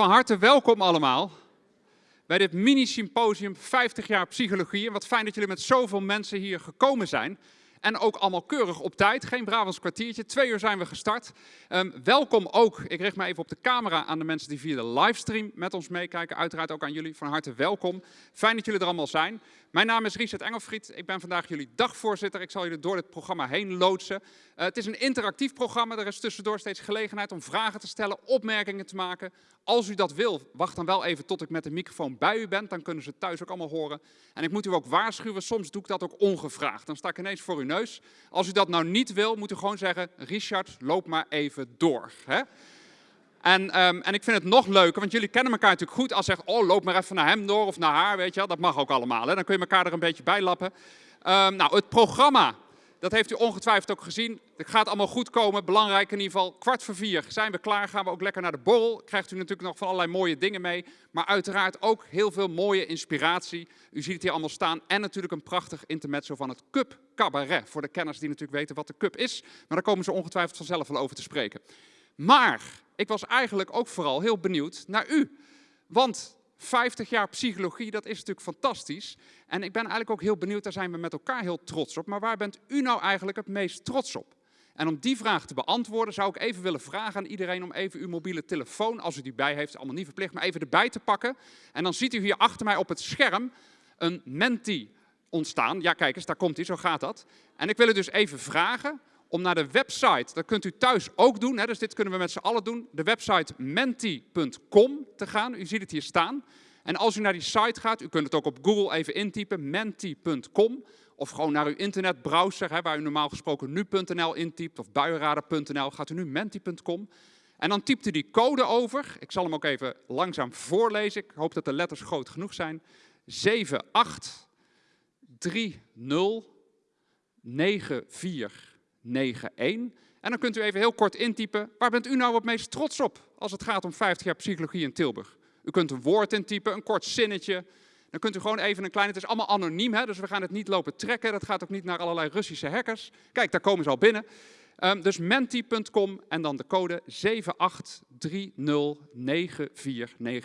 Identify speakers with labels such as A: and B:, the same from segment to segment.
A: van harte welkom allemaal bij dit mini-symposium 50 jaar psychologie. En wat fijn dat jullie met zoveel mensen hier gekomen zijn. En ook allemaal keurig op tijd, geen Brabants kwartiertje. Twee uur zijn we gestart. Um, welkom ook, ik richt me even op de camera aan de mensen die via de livestream met ons meekijken. Uiteraard ook aan jullie, van harte welkom. Fijn dat jullie er allemaal zijn. Mijn naam is Richard Engelfried, ik ben vandaag jullie dagvoorzitter. Ik zal jullie door dit programma heen loodsen. Uh, het is een interactief programma, er is tussendoor steeds gelegenheid om vragen te stellen, opmerkingen te maken. Als u dat wil, wacht dan wel even tot ik met de microfoon bij u ben, dan kunnen ze thuis ook allemaal horen. En ik moet u ook waarschuwen, soms doe ik dat ook ongevraagd. Dan sta ik ineens voor uw neus. Als u dat nou niet wil, moet u gewoon zeggen, Richard, loop maar even door. Hè? En, um, en ik vind het nog leuker, want jullie kennen elkaar natuurlijk goed. Als je zegt, oh, loop maar even naar hem door of naar haar, weet je wel. Dat mag ook allemaal, hè? dan kun je elkaar er een beetje bij lappen. Um, nou, het programma, dat heeft u ongetwijfeld ook gezien. Het gaat allemaal goed komen, belangrijk in ieder geval. Kwart voor vier zijn we klaar, gaan we ook lekker naar de borrel. Krijgt u natuurlijk nog van allerlei mooie dingen mee. Maar uiteraard ook heel veel mooie inspiratie. U ziet het hier allemaal staan. En natuurlijk een prachtig intermezzo van het Cup Cabaret. Voor de kenners die natuurlijk weten wat de Cup is. Maar daar komen ze ongetwijfeld vanzelf wel over te spreken. Maar ik was eigenlijk ook vooral heel benieuwd naar u. Want 50 jaar psychologie, dat is natuurlijk fantastisch. En ik ben eigenlijk ook heel benieuwd, daar zijn we met elkaar heel trots op. Maar waar bent u nou eigenlijk het meest trots op? En om die vraag te beantwoorden zou ik even willen vragen aan iedereen om even uw mobiele telefoon, als u die bij heeft, allemaal niet verplicht, maar even erbij te pakken. En dan ziet u hier achter mij op het scherm een menti ontstaan. Ja, kijk eens, daar komt hij, zo gaat dat. En ik wil u dus even vragen om naar de website, dat kunt u thuis ook doen, hè, dus dit kunnen we met z'n allen doen, de website menti.com te gaan. U ziet het hier staan. En als u naar die site gaat, u kunt het ook op Google even intypen, menti.com, of gewoon naar uw internetbrowser, hè, waar u normaal gesproken nu.nl intypt, of buienrader.nl, gaat u nu menti.com. En dan typt u die code over. Ik zal hem ook even langzaam voorlezen. Ik hoop dat de letters groot genoeg zijn. 783094 91. En dan kunt u even heel kort intypen, waar bent u nou het meest trots op als het gaat om 50 jaar psychologie in Tilburg? U kunt een woord intypen, een kort zinnetje. Dan kunt u gewoon even een klein, het is allemaal anoniem, hè, dus we gaan het niet lopen trekken. Dat gaat ook niet naar allerlei Russische hackers. Kijk, daar komen ze al binnen. Um, dus menti.com en dan de code 78309491.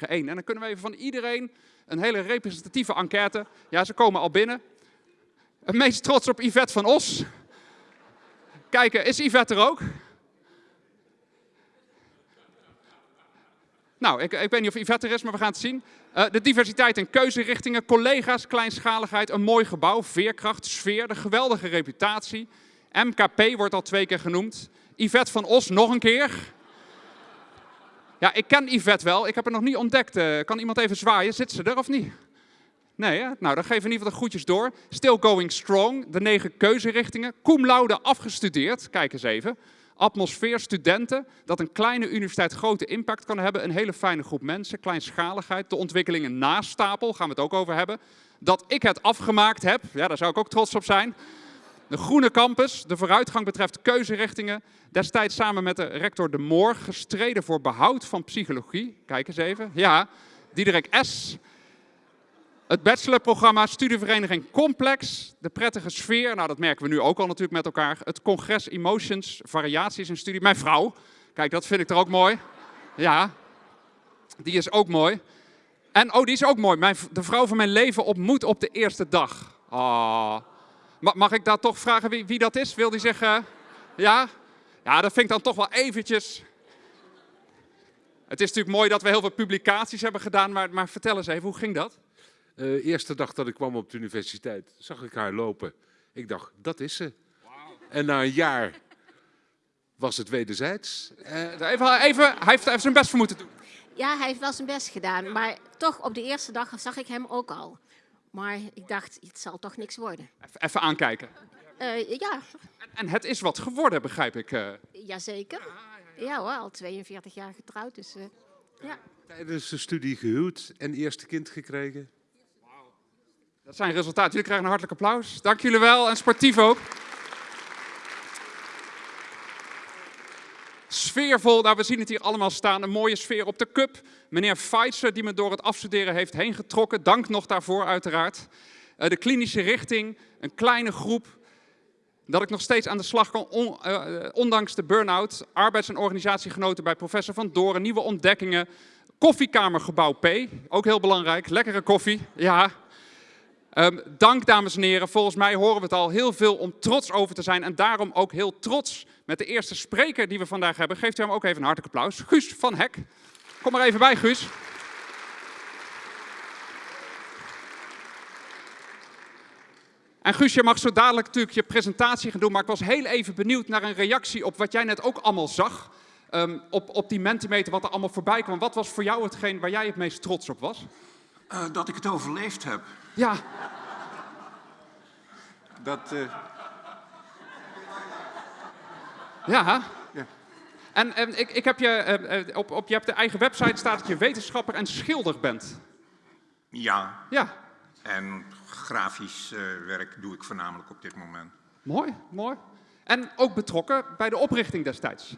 A: En dan kunnen we even van iedereen een hele representatieve enquête. Ja, ze komen al binnen. Het meest trots op Yvette van Os. Kijken, is Yvette er ook? Nou, ik, ik, weet niet of Yvette er is, maar we gaan het zien. Uh, de diversiteit en keuzerichtingen, collega's, kleinschaligheid, een mooi gebouw, veerkracht, sfeer, de geweldige reputatie. MKP wordt al twee keer genoemd. Yvette van Os nog een keer. Ja, ik ken Yvette wel, ik heb haar nog niet ontdekt. Uh, kan iemand even zwaaien? Zit ze er of niet? Nee, hè? nou dan geven we in ieder geval de groetjes door. Still going strong, de negen keuzerichtingen. Cum laude afgestudeerd, kijk eens even. Atmosfeer, studenten, dat een kleine universiteit grote impact kan hebben. Een hele fijne groep mensen, kleinschaligheid, de ontwikkelingen naast stapel, gaan we het ook over hebben. Dat ik het afgemaakt heb, ja, daar zou ik ook trots op zijn. De groene campus, de vooruitgang betreft keuzerichtingen. Destijds samen met de rector De Moor gestreden voor behoud van psychologie. Kijk eens even. Ja, Diederik S. Het bachelorprogramma Studievereniging Complex, de prettige sfeer, nou dat merken we nu ook al natuurlijk met elkaar. Het congres Emotions, variaties in studie. Mijn vrouw, kijk dat vind ik er ook mooi. Ja, die is ook mooi. En oh, die is ook mooi. Mijn, de vrouw van mijn leven ontmoet op de eerste dag. Oh. Mag ik daar toch vragen wie, wie dat is? Wil die zeggen, ja? Ja, dat vind ik dan toch wel eventjes... Het is natuurlijk mooi dat we heel veel publicaties hebben gedaan, maar, maar vertel eens even, hoe ging dat?
B: Uh, eerste dag dat ik kwam op de universiteit, zag ik haar lopen. Ik dacht, dat is ze. Wow. En na een jaar was het wederzijds.
A: Uh, even, even, hij heeft even zijn best voor moeten doen.
C: Ja, hij heeft wel zijn best gedaan. Maar toch, op de eerste dag zag ik hem ook al. Maar ik dacht, het zal toch niks worden.
A: Even, even aankijken.
C: Uh, ja.
A: En, en, het is wat geworden, begrijp ik. Uh.
C: Jazeker. Ja hoor, al 42 jaar getrouwd. Dus, ja.
B: Tijdens de studie gehuwd en eerste kind gekregen.
A: Dat zijn resultaten. Jullie krijgen een hartelijk applaus. Dank jullie wel en sportief ook. Sfeervol, nou we zien het hier allemaal staan, een mooie sfeer op de cup. Meneer Pfizer die me door het afstuderen heeft heen getrokken, dank nog daarvoor uiteraard. Uh, de klinische richting, een kleine groep, dat ik nog steeds aan de slag kan, on, uh, ondanks de burn-out. Arbeids- en organisatiegenoten bij professor Van Doren, nieuwe ontdekkingen, Koffiekamergebouw P, ook heel belangrijk. Lekkere koffie, ja. Ehm, dank dames en heren, volgens mij horen we het al heel veel om trots over te zijn. En daarom ook heel trots met de eerste spreker die we vandaag hebben. Geeft u hem ook even een hartelijk applaus. Guus van Hek. Kom maar even bij, Guus. En Guus, je mag zo dadelijk natuurlijk je presentatie gaan doen, maar ik was heel even benieuwd naar een reactie op wat jij net ook allemaal zag. Ehm, op, op die Mentimeter, wat er allemaal voorbij kwam. Wat was voor jou hetgeen waar jij het meest trots op was?
D: Uh, dat ik het overleefd heb.
A: Ja.
D: Dat... Uh...
A: Ja.
D: ja.
A: En, en ik, ik heb je, uh, op, op je hebt de eigen website staat dat je wetenschapper en schilder bent.
D: Ja.
A: Ja.
D: En grafisch uh, werk doe ik voornamelijk op dit moment.
A: Mooi, mooi. En ook betrokken bij de oprichting destijds?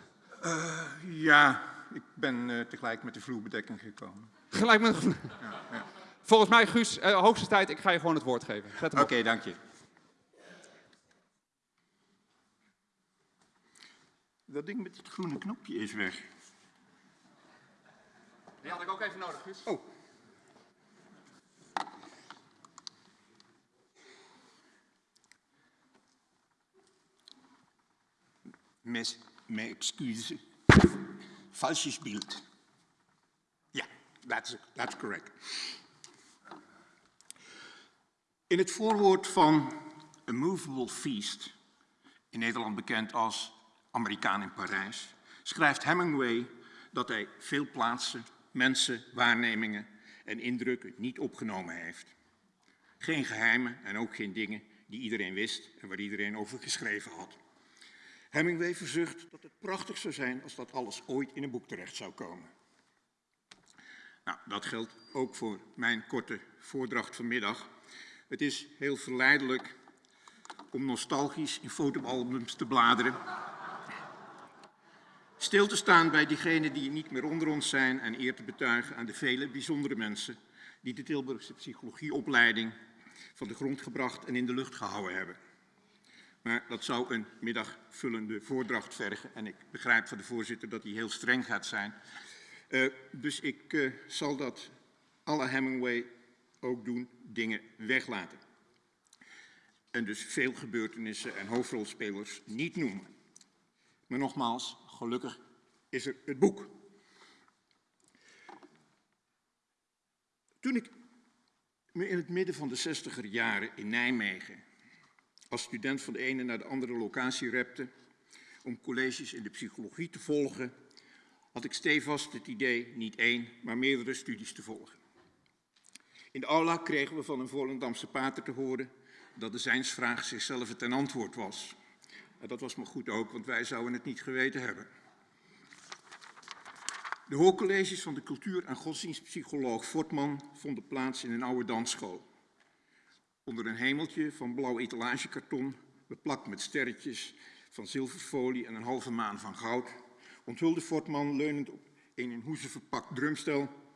D: Ja, ik ben tegelijk met de vloerbedekking gekomen.
A: Gelijk met de ja, ja. Volgens mij, Guus, hoogste tijd, ik ga je gewoon het woord geven.
D: Oké, okay, dank je. Dat ding met het groene knopje is weg.
A: Die had ik ook even nodig, Guus.
D: Oh. Mes, mijn excuses. Falsches beeld. Ja, that's, that's correct. In het voorwoord van A Movable Feast, in Nederland bekend als Amerikaan in Parijs, schrijft Hemingway dat hij veel plaatsen, mensen, waarnemingen en indrukken niet opgenomen heeft. Geen geheimen en ook geen dingen die iedereen wist en waar iedereen over geschreven had. Hemingway verzucht dat het prachtig zou zijn als dat alles ooit in een boek terecht zou komen. Nou, dat geldt ook voor mijn korte voordracht vanmiddag. Het is heel verleidelijk om nostalgisch in fotoalbums te bladeren. Stil te staan bij diegenen die niet meer onder ons zijn en eer te betuigen aan de vele bijzondere mensen die de Tilburgse psychologieopleiding van de grond gebracht en in de lucht gehouden hebben. Maar dat zou een middagvullende voordracht vergen. En ik begrijp van de voorzitter dat hij heel streng gaat zijn. Uh, dus ik uh, zal dat alle Hemingway ook doen, dingen weglaten. En dus veel gebeurtenissen en hoofdrolspelers niet noemen. Maar nogmaals, gelukkig is er het boek. Toen ik me in het midden van de zestiger jaren in Nijmegen als student van de ene naar de andere locatie repte om colleges in de psychologie te volgen, had ik stevast het idee niet één, maar meerdere studies te volgen. In de aula kregen we van een Volendamse pater te horen dat de zijnsvraag zichzelf ten antwoord was. En dat was maar goed ook, want wij zouden het niet geweten hebben. De hoorcolleges van de cultuur- en godsdienstpsycholoog Fortman vonden plaats in een oude dansschool. Onder een hemeltje van blauw etalagekarton, beplakt met sterretjes van zilverfolie en een halve maan van goud, onthulde Fortman leunend op een in hoezen verpakt drumstel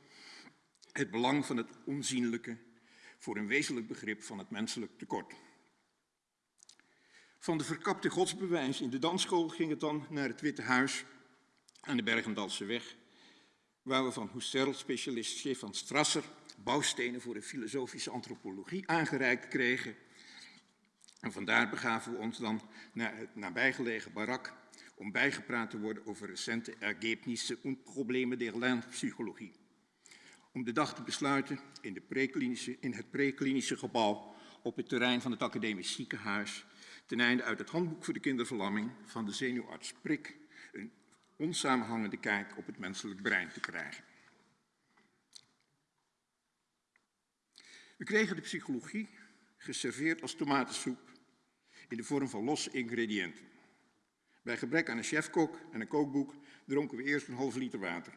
D: het belang van het onzienlijke voor een wezenlijk begrip van het menselijk tekort. Van de verkapte godsbewijs in de dansschool ging het dan naar het Witte Huis aan de Bergendalse weg, waar we van Husserl-specialist Stefan Strasser bouwstenen voor de filosofische antropologie aangereikt kregen. En vandaar begaven we ons dan naar het nabijgelegen barak om bijgepraat te worden over recente ergebnissen en problemen der lernpsychologie. Om de dag te besluiten in, de in het preklinische gebouw op het terrein van het academisch ziekenhuis, ten einde uit het handboek voor de kinderverlamming van de zenuwarts Prik een onsamenhangende kijk op het menselijk brein te krijgen. We kregen de psychologie geserveerd als tomatensoep in de vorm van losse ingrediënten. Bij gebrek aan een chefkok en een kookboek dronken we eerst een halve liter water.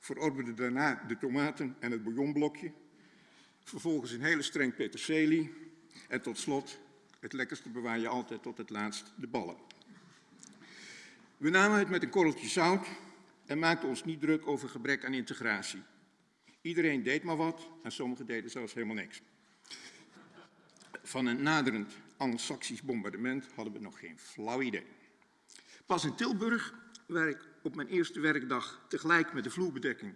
D: Verorberden daarna de tomaten en het bouillonblokje. Vervolgens een hele streng peterselie. En tot slot, het lekkerste bewaar je altijd tot het laatst, de ballen. We namen het met een korreltje zout en maakten ons niet druk over gebrek aan integratie. Iedereen deed maar wat en sommigen deden zelfs helemaal niks. Van een naderend Anglo-Saxisch bombardement hadden we nog geen flauw idee. Pas in Tilburg, waar ik op mijn eerste werkdag tegelijk met de vloerbedekking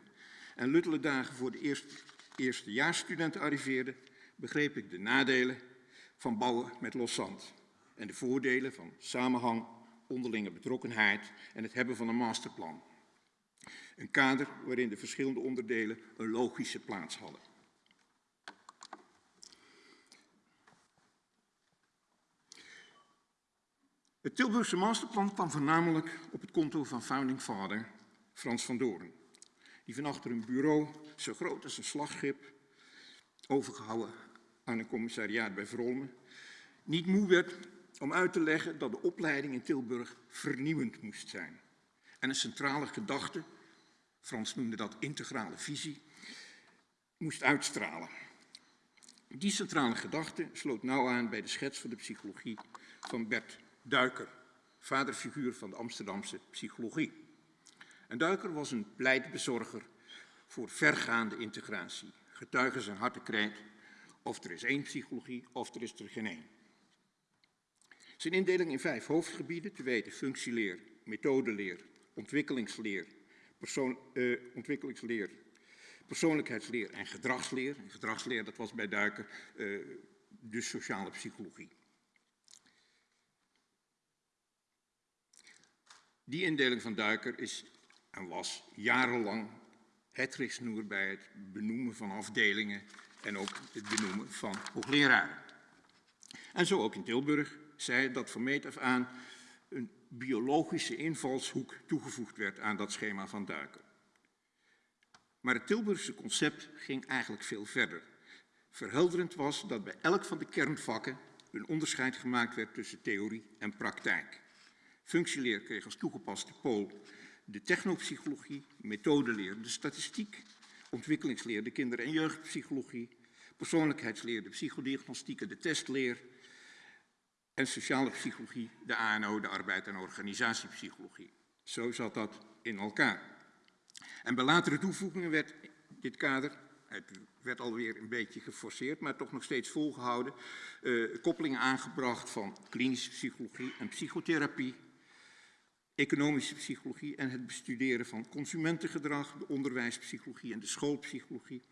D: en luttele dagen voor de eerste, eerstejaarsstudenten arriveerden, begreep ik de nadelen van bouwen met los zand en de voordelen van samenhang, onderlinge betrokkenheid en het hebben van een masterplan. Een kader waarin de verschillende onderdelen een logische plaats hadden. Het Tilburgse masterplan kwam voornamelijk op het konto van founding father Frans van Doorn, die van achter een bureau zo groot als een slagschip, overgehouden aan een commissariaat bij Vrolmen, niet moe werd om uit te leggen dat de opleiding in Tilburg vernieuwend moest zijn. En een centrale gedachte, Frans noemde dat integrale visie, moest uitstralen. Die centrale gedachte sloot nauw aan bij de schets van de psychologie van Bert Duiker, vaderfiguur van de Amsterdamse psychologie. En Duiker was een pleitbezorger voor vergaande integratie. Getuigen zijn hartekreet, of er is één psychologie, of er is er geen één. Zijn indeling in vijf hoofdgebieden, te weten functieleer, methodeleer, ontwikkelingsleer, persoon, uh, ontwikkelingsleer, persoonlijkheidsleer en gedragsleer. En gedragsleer, dat was bij Duiker uh, de sociale psychologie. Die indeling van Duiker is en was jarenlang het richtsnoer bij het benoemen van afdelingen en ook het benoemen van hoogleraren. En zo ook in Tilburg zei dat van meet af aan een biologische invalshoek toegevoegd werd aan dat schema van Duiker. Maar het Tilburgse concept ging eigenlijk veel verder. Verhelderend was dat bij elk van de kernvakken een onderscheid gemaakt werd tussen theorie en praktijk. Functieleer kreeg als toegepaste pool de technopsychologie, methodeleer de statistiek, ontwikkelingsleer de kinder- en jeugdpsychologie, persoonlijkheidsleer de psychodiagnostiek en de testleer en sociale psychologie de ANO, de arbeid- en organisatiepsychologie. Zo zat dat in elkaar. En bij latere toevoegingen werd dit kader, het werd alweer een beetje geforceerd, maar toch nog steeds volgehouden, uh, koppelingen aangebracht van klinische psychologie en psychotherapie, economische psychologie en het bestuderen van consumentengedrag, de onderwijspsychologie en de schoolpsychologie.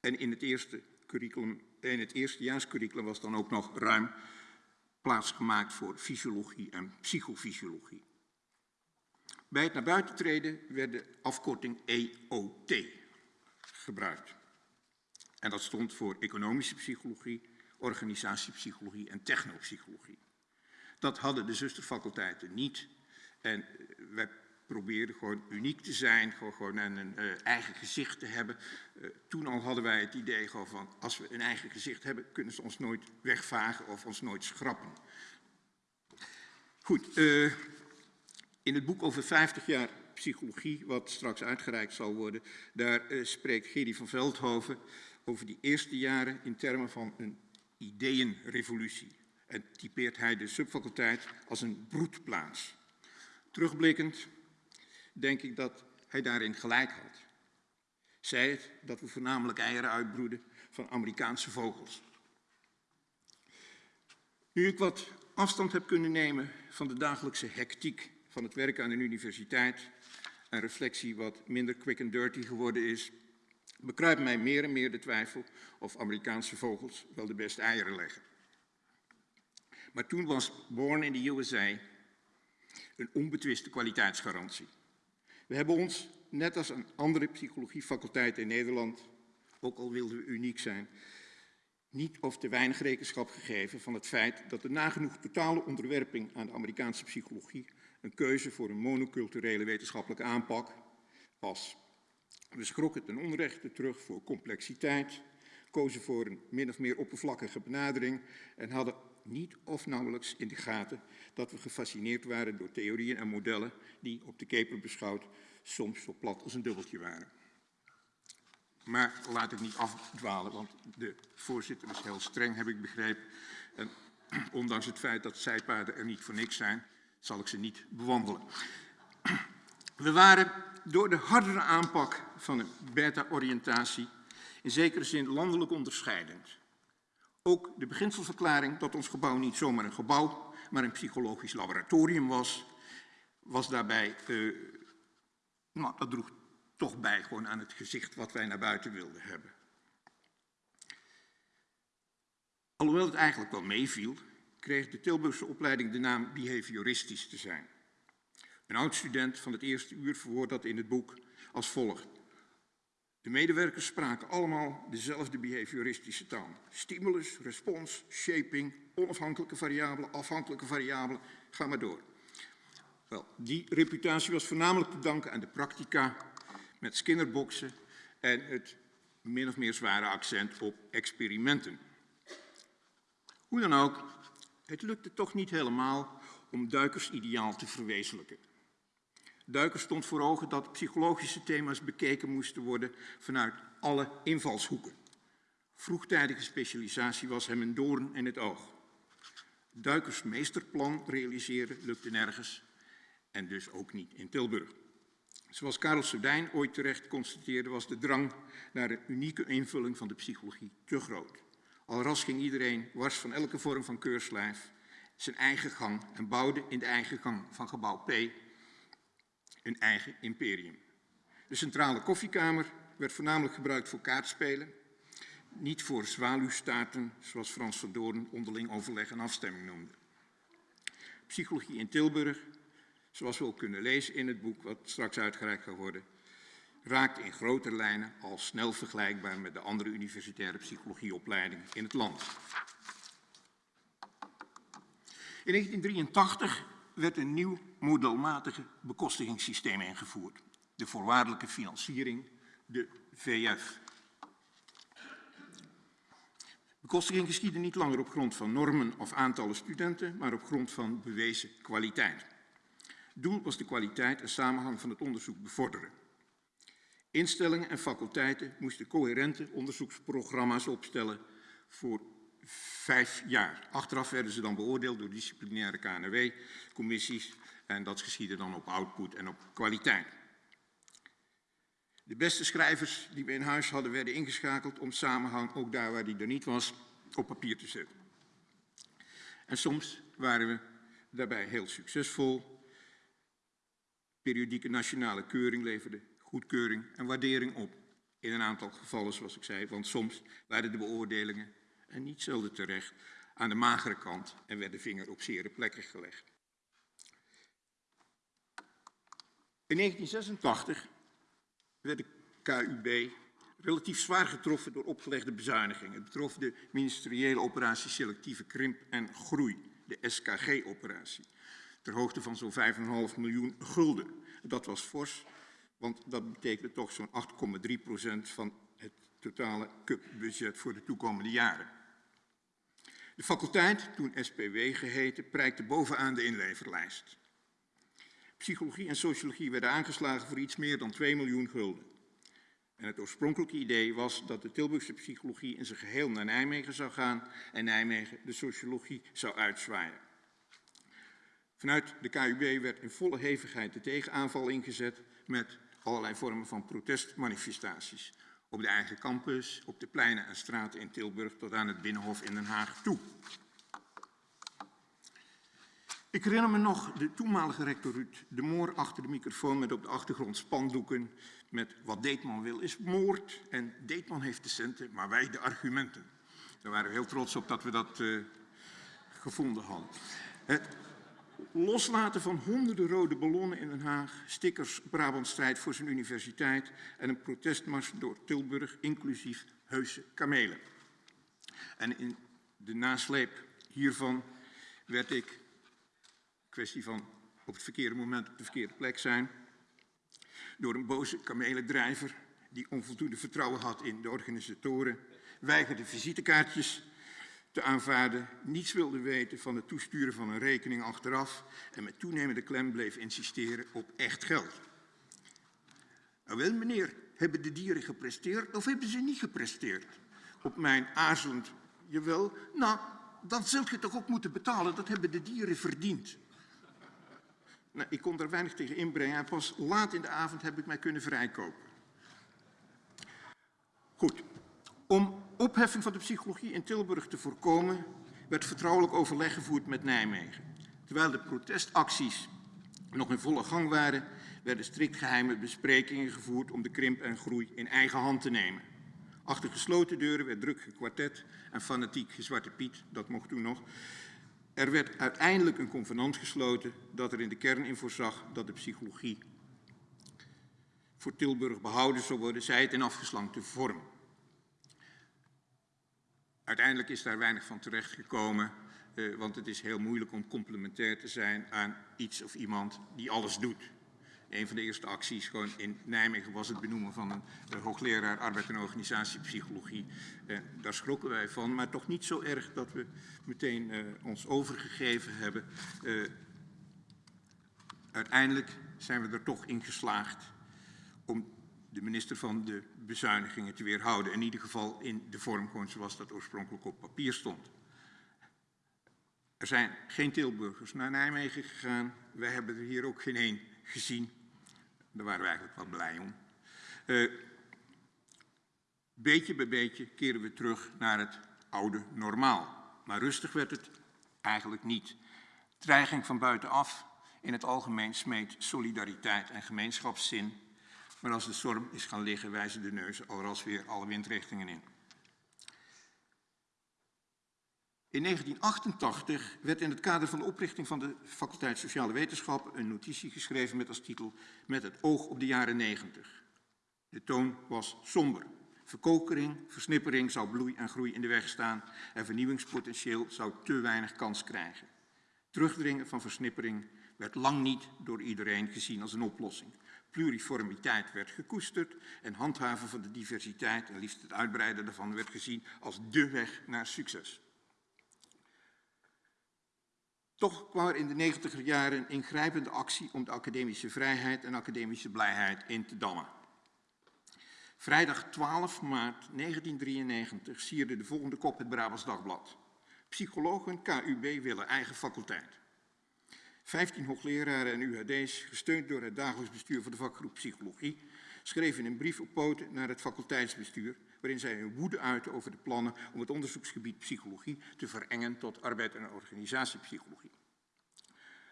D: En in het eerste curriculum, in het eerstejaarscurriculum was dan ook nog ruim plaats gemaakt voor fysiologie en psychofysiologie. Bij het naar buiten treden werd de afkorting EOT gebruikt. En dat stond voor economische psychologie, organisatiepsychologie en technopsychologie. Dat hadden de zusterfaculteiten niet. En eh, wij probeerden gewoon uniek te zijn, gewoon, een uh, eigen gezicht te hebben. Uh, toen al hadden wij het idee gewoon van, als we een eigen gezicht hebben, kunnen ze ons nooit wegvagen of ons nooit schrappen. Goed, in het boek over 50 jaar psychologie, wat straks uitgereikt zal worden, daar spreekt Gerry van Veldhoven over die eerste jaren in termen van een ideeënrevolutie en typeert hij de subfaculteit als een broedplaats. Terugblikkend denk ik dat hij daarin gelijk had. Zij het dat we voornamelijk eieren uitbroeden van Amerikaanse vogels. Nu ik wat afstand heb kunnen nemen van de dagelijkse hectiek van het werk aan een universiteit, een reflectie wat minder quick and dirty geworden is, bekruipt mij meer en meer de twijfel of Amerikaanse vogels wel de beste eieren leggen. Maar toen was Born in the USA een onbetwiste kwaliteitsgarantie. We hebben ons, net als een andere psychologiefaculteiten in Nederland, ook al wilden we uniek zijn, niet of te weinig rekenschap gegeven van het feit dat de nagenoeg totale onderwerping aan de Amerikaanse psychologie een keuze voor een monoculturele wetenschappelijke aanpak was. We schrokken ten onrechte terug voor complexiteit, kozen voor een min of meer oppervlakkige benadering en hadden niet of nauwelijks in de gaten dat we gefascineerd waren door theorieën en modellen die op de keper beschouwd soms zo plat als een dubbeltje waren. Maar laat ik niet afdwalen, want de voorzitter is heel streng, heb ik begrepen. En ondanks het feit dat zijpaden er niet voor niks zijn, zal ik ze niet bewandelen. We waren door de hardere aanpak van een beta-oriëntatie in zekere zin landelijk onderscheidend. Ook de beginselverklaring dat ons gebouw niet zomaar een gebouw, maar een psychologisch laboratorium was, was daarbij, uh, nou, dat droeg toch bij, gewoon aan het gezicht wat wij naar buiten wilden hebben. Alhoewel het eigenlijk wel meeviel, kreeg de Tilburgse opleiding de naam behavioristisch te zijn. Een oud-student van het eerste uur verwoordt dat in het boek als volgt. De medewerkers spraken allemaal dezelfde behavioristische taal. Stimulus, respons, shaping, onafhankelijke variabelen, afhankelijke variabelen, ga maar door. Wel, die reputatie was voornamelijk te danken aan de practica met skinnerboxen en het min of meer zware accent op experimenten. Hoe dan ook, het lukte toch niet helemaal om Duikers ideaal te verwezenlijken. Duiker stond voor ogen dat psychologische thema's bekeken moesten worden vanuit alle invalshoeken. Vroegtijdige specialisatie was hem een doorn in het oog. Duikers meesterplan realiseren lukte nergens en dus ook niet in Tilburg. Zoals Karel Sudijn ooit terecht constateerde, was de drang naar een unieke invulling van de psychologie te groot. Al ras ging iedereen, wars van elke vorm van keurslijf, zijn eigen gang en bouwde in de eigen gang van gebouw P een eigen imperium. De centrale koffiekamer werd voornamelijk gebruikt voor kaartspelen, niet voor zwaluwstaarten, zoals Frans van Doorn onderling overleg en afstemming noemde. Psychologie in Tilburg, zoals we ook kunnen lezen in het boek wat straks uitgereikt gaat worden, raakt in grote lijnen al snel vergelijkbaar met de andere universitaire psychologieopleidingen in het land. In 1983 werd een nieuw modelmatige bekostigingssysteem ingevoerd. De voorwaardelijke financiering, de VF. Bekostiging geschiedde niet langer op grond van normen of aantallen studenten, maar op grond van bewezen kwaliteit. Doel was de kwaliteit en samenhang van het onderzoek bevorderen. Instellingen en faculteiten moesten coherente onderzoeksprogramma's opstellen voor vijf jaar. Achteraf werden ze dan beoordeeld door disciplinaire KNW-commissies en dat geschiedde dan op output en op kwaliteit. De beste schrijvers die we in huis hadden werden ingeschakeld om samenhang, ook daar waar die er niet was, op papier te zetten. En soms waren we daarbij heel succesvol. Periodieke nationale keuring leverde goedkeuring en waardering op. In een aantal gevallen, zoals ik zei, want soms waren de beoordelingen, en niet zelden terecht, aan de magere kant en werd de vinger op zere plekken gelegd. In 1986 werd de KUB relatief zwaar getroffen door opgelegde bezuinigingen. Het betrof de ministeriële operatie selectieve krimp en groei, de SKG-operatie, ter hoogte van zo'n 5,5 miljoen gulden. Dat was fors, want dat betekende toch zo'n 8,3 procent van het totale CUP-budget voor de toekomende jaren. De faculteit, toen SPW geheten, prijkte bovenaan de inleverlijst. Psychologie en sociologie werden aangeslagen voor iets meer dan 2 miljoen gulden. En het oorspronkelijke idee was dat de Tilburgse psychologie in zijn geheel naar Nijmegen zou gaan en Nijmegen de sociologie zou uitzwaaien. Vanuit de KUB werd in volle hevigheid de tegenaanval ingezet met allerlei vormen van protestmanifestaties. Op de eigen campus, op de pleinen en straten in Tilburg tot aan het Binnenhof in Den Haag toe. Ik herinner me nog de toenmalige rector Ruud de Moor achter de microfoon met op de achtergrond spandoeken met wat Deetman wil is moord en Deetman heeft de centen, maar wij de argumenten. Daar waren we heel trots op dat we dat uh, gevonden hadden. Het loslaten van honderden rode ballonnen in Den Haag, stickers Brabant strijd voor zijn universiteit en een protestmars door Tilburg, inclusief heuse kamelen. En in de nasleep hiervan werd ik kwestie van op het verkeerde moment op de verkeerde plek zijn. Door een boze kamelendrijver die onvoldoende vertrouwen had in de organisatoren, weigerde visitekaartjes te aanvaarden, niets wilde weten van het toesturen van een rekening achteraf en met toenemende klem bleef insisteren op echt geld. Nou wel meneer, hebben de dieren gepresteerd of hebben ze niet gepresteerd? Op mijn aarzelend, jawel, nou, dan zult je toch ook moeten betalen, dat hebben de dieren verdiend. Nou, ik kon daar weinig tegen inbrengen en pas laat in de avond heb ik mij kunnen vrijkopen. Goed. Om opheffing van de psychologie in Tilburg te voorkomen, werd vertrouwelijk overleg gevoerd met Nijmegen. Terwijl de protestacties nog in volle gang waren, werden strikt geheime besprekingen gevoerd om de krimp en groei in eigen hand te nemen. Achter gesloten deuren werd druk gekwartet en fanatiek gezwarte Piet, dat mocht toen nog. Er werd uiteindelijk een convenant gesloten dat er in de kern in voorzag dat de psychologie voor Tilburg behouden zou worden, zij het in afgeslankte vorm. Uiteindelijk is daar weinig van terechtgekomen, eh, want het is heel moeilijk om complementair te zijn aan iets of iemand die alles doet. Een van de eerste acties gewoon in Nijmegen was het benoemen van een uh, hoogleraar arbeid en organisatiepsychologie. Uh, daar schrokken wij van, maar toch niet zo erg dat we meteen uh, ons overgegeven hebben. uiteindelijk zijn we er toch in geslaagd om de minister van de bezuinigingen te weerhouden. In ieder geval in de vorm gewoon zoals dat oorspronkelijk op papier stond. Er zijn geen Tilburgers naar Nijmegen gegaan. Wij hebben er hier ook geen één gezien. Daar waren we eigenlijk wel blij om. Uh, beetje bij beetje keren we terug naar het oude normaal. Maar rustig werd het eigenlijk niet. Dreiging van buitenaf in het algemeen smeet solidariteit en gemeenschapszin. Maar als de storm is gaan liggen, wijzen de neuzen alras weer alle windrichtingen in. In 1988 werd in het kader van de oprichting van de faculteit Sociale Wetenschappen een notitie geschreven met als titel Met het oog op de jaren 90. De toon was somber. Verkokering, versnippering zou bloei en groei in de weg staan en vernieuwingspotentieel zou te weinig kans krijgen. Terugdringen van versnippering werd lang niet door iedereen gezien als een oplossing. Pluriformiteit werd gekoesterd en handhaven van de diversiteit en liefst het uitbreiden daarvan werd gezien als dé weg naar succes. Toch kwam er in de negentiger jaren een ingrijpende actie om de academische vrijheid en academische blijheid in te dammen. Vrijdag 12 maart 1993 sierde de volgende kop het Brabants Dagblad. Psychologen KUB willen eigen faculteit. Vijftien hoogleraren en UHD's, gesteund door het dagelijks bestuur van de vakgroep Psychologie, schreven een brief op poten naar het faculteitsbestuur, waarin zij hun woede uiten over de plannen om het onderzoeksgebied psychologie te verengen tot arbeid- en organisatiepsychologie.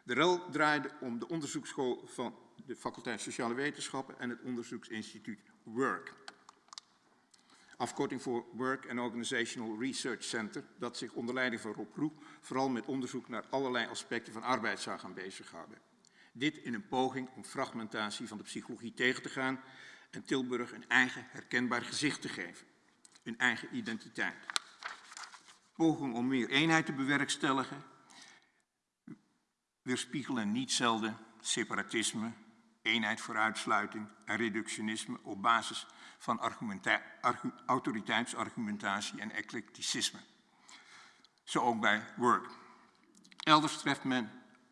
D: De rel draaide om de onderzoeksschool van de faculteit Sociale Wetenschappen en het onderzoeksinstituut WORK. Afkorting voor Work and Organizational Research Center, dat zich onder leiding van Rob Roe vooral met onderzoek naar allerlei aspecten van arbeid zou gaan bezighouden. Dit in een poging om fragmentatie van de psychologie tegen te gaan en Tilburg een eigen herkenbaar gezicht te geven. Een eigen identiteit. Poging om meer eenheid te bewerkstelligen weerspiegelen niet zelden separatisme, eenheid voor uitsluiting en reductionisme op basis van autoriteitsargumentatie en eclecticisme. Zo ook bij Work. Elders treft men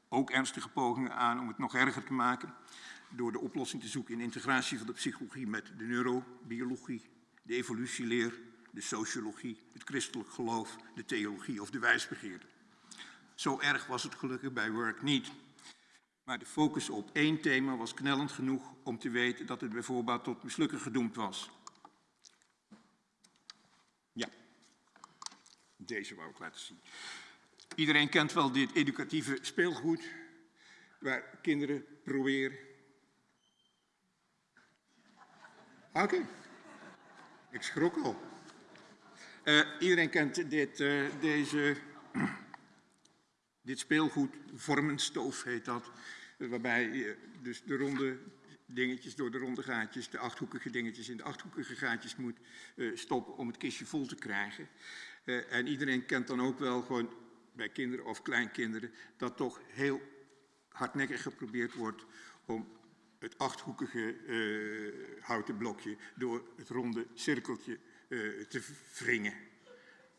D: ook ernstige pogingen aan om het nog erger te maken door de oplossing te zoeken in integratie van de psychologie met de neurobiologie, de evolutieleer, de sociologie, het christelijk geloof, de theologie of de wijsbegeerte. Zo erg was het gelukkig bij Work niet. Maar de focus op één thema was knellend genoeg om te weten dat het bijvoorbeeld tot mislukken gedoemd was. Ja, deze wou ik laten zien. Iedereen kent wel dit educatieve speelgoed, waar kinderen proberen. Oké, ik schrok al. Uh, iedereen kent dit, uh, deze, dit speelgoed, vormenstoof heet dat, waarbij je dus de ronde dingetjes door de ronde gaatjes, de achthoekige dingetjes in de achthoekige gaatjes moet uh, stoppen om het kistje vol te krijgen. en iedereen kent dan ook wel gewoon bij kinderen of kleinkinderen, dat toch heel hardnekkig geprobeerd wordt om het achthoekige uh, houten blokje door het ronde cirkeltje te wringen.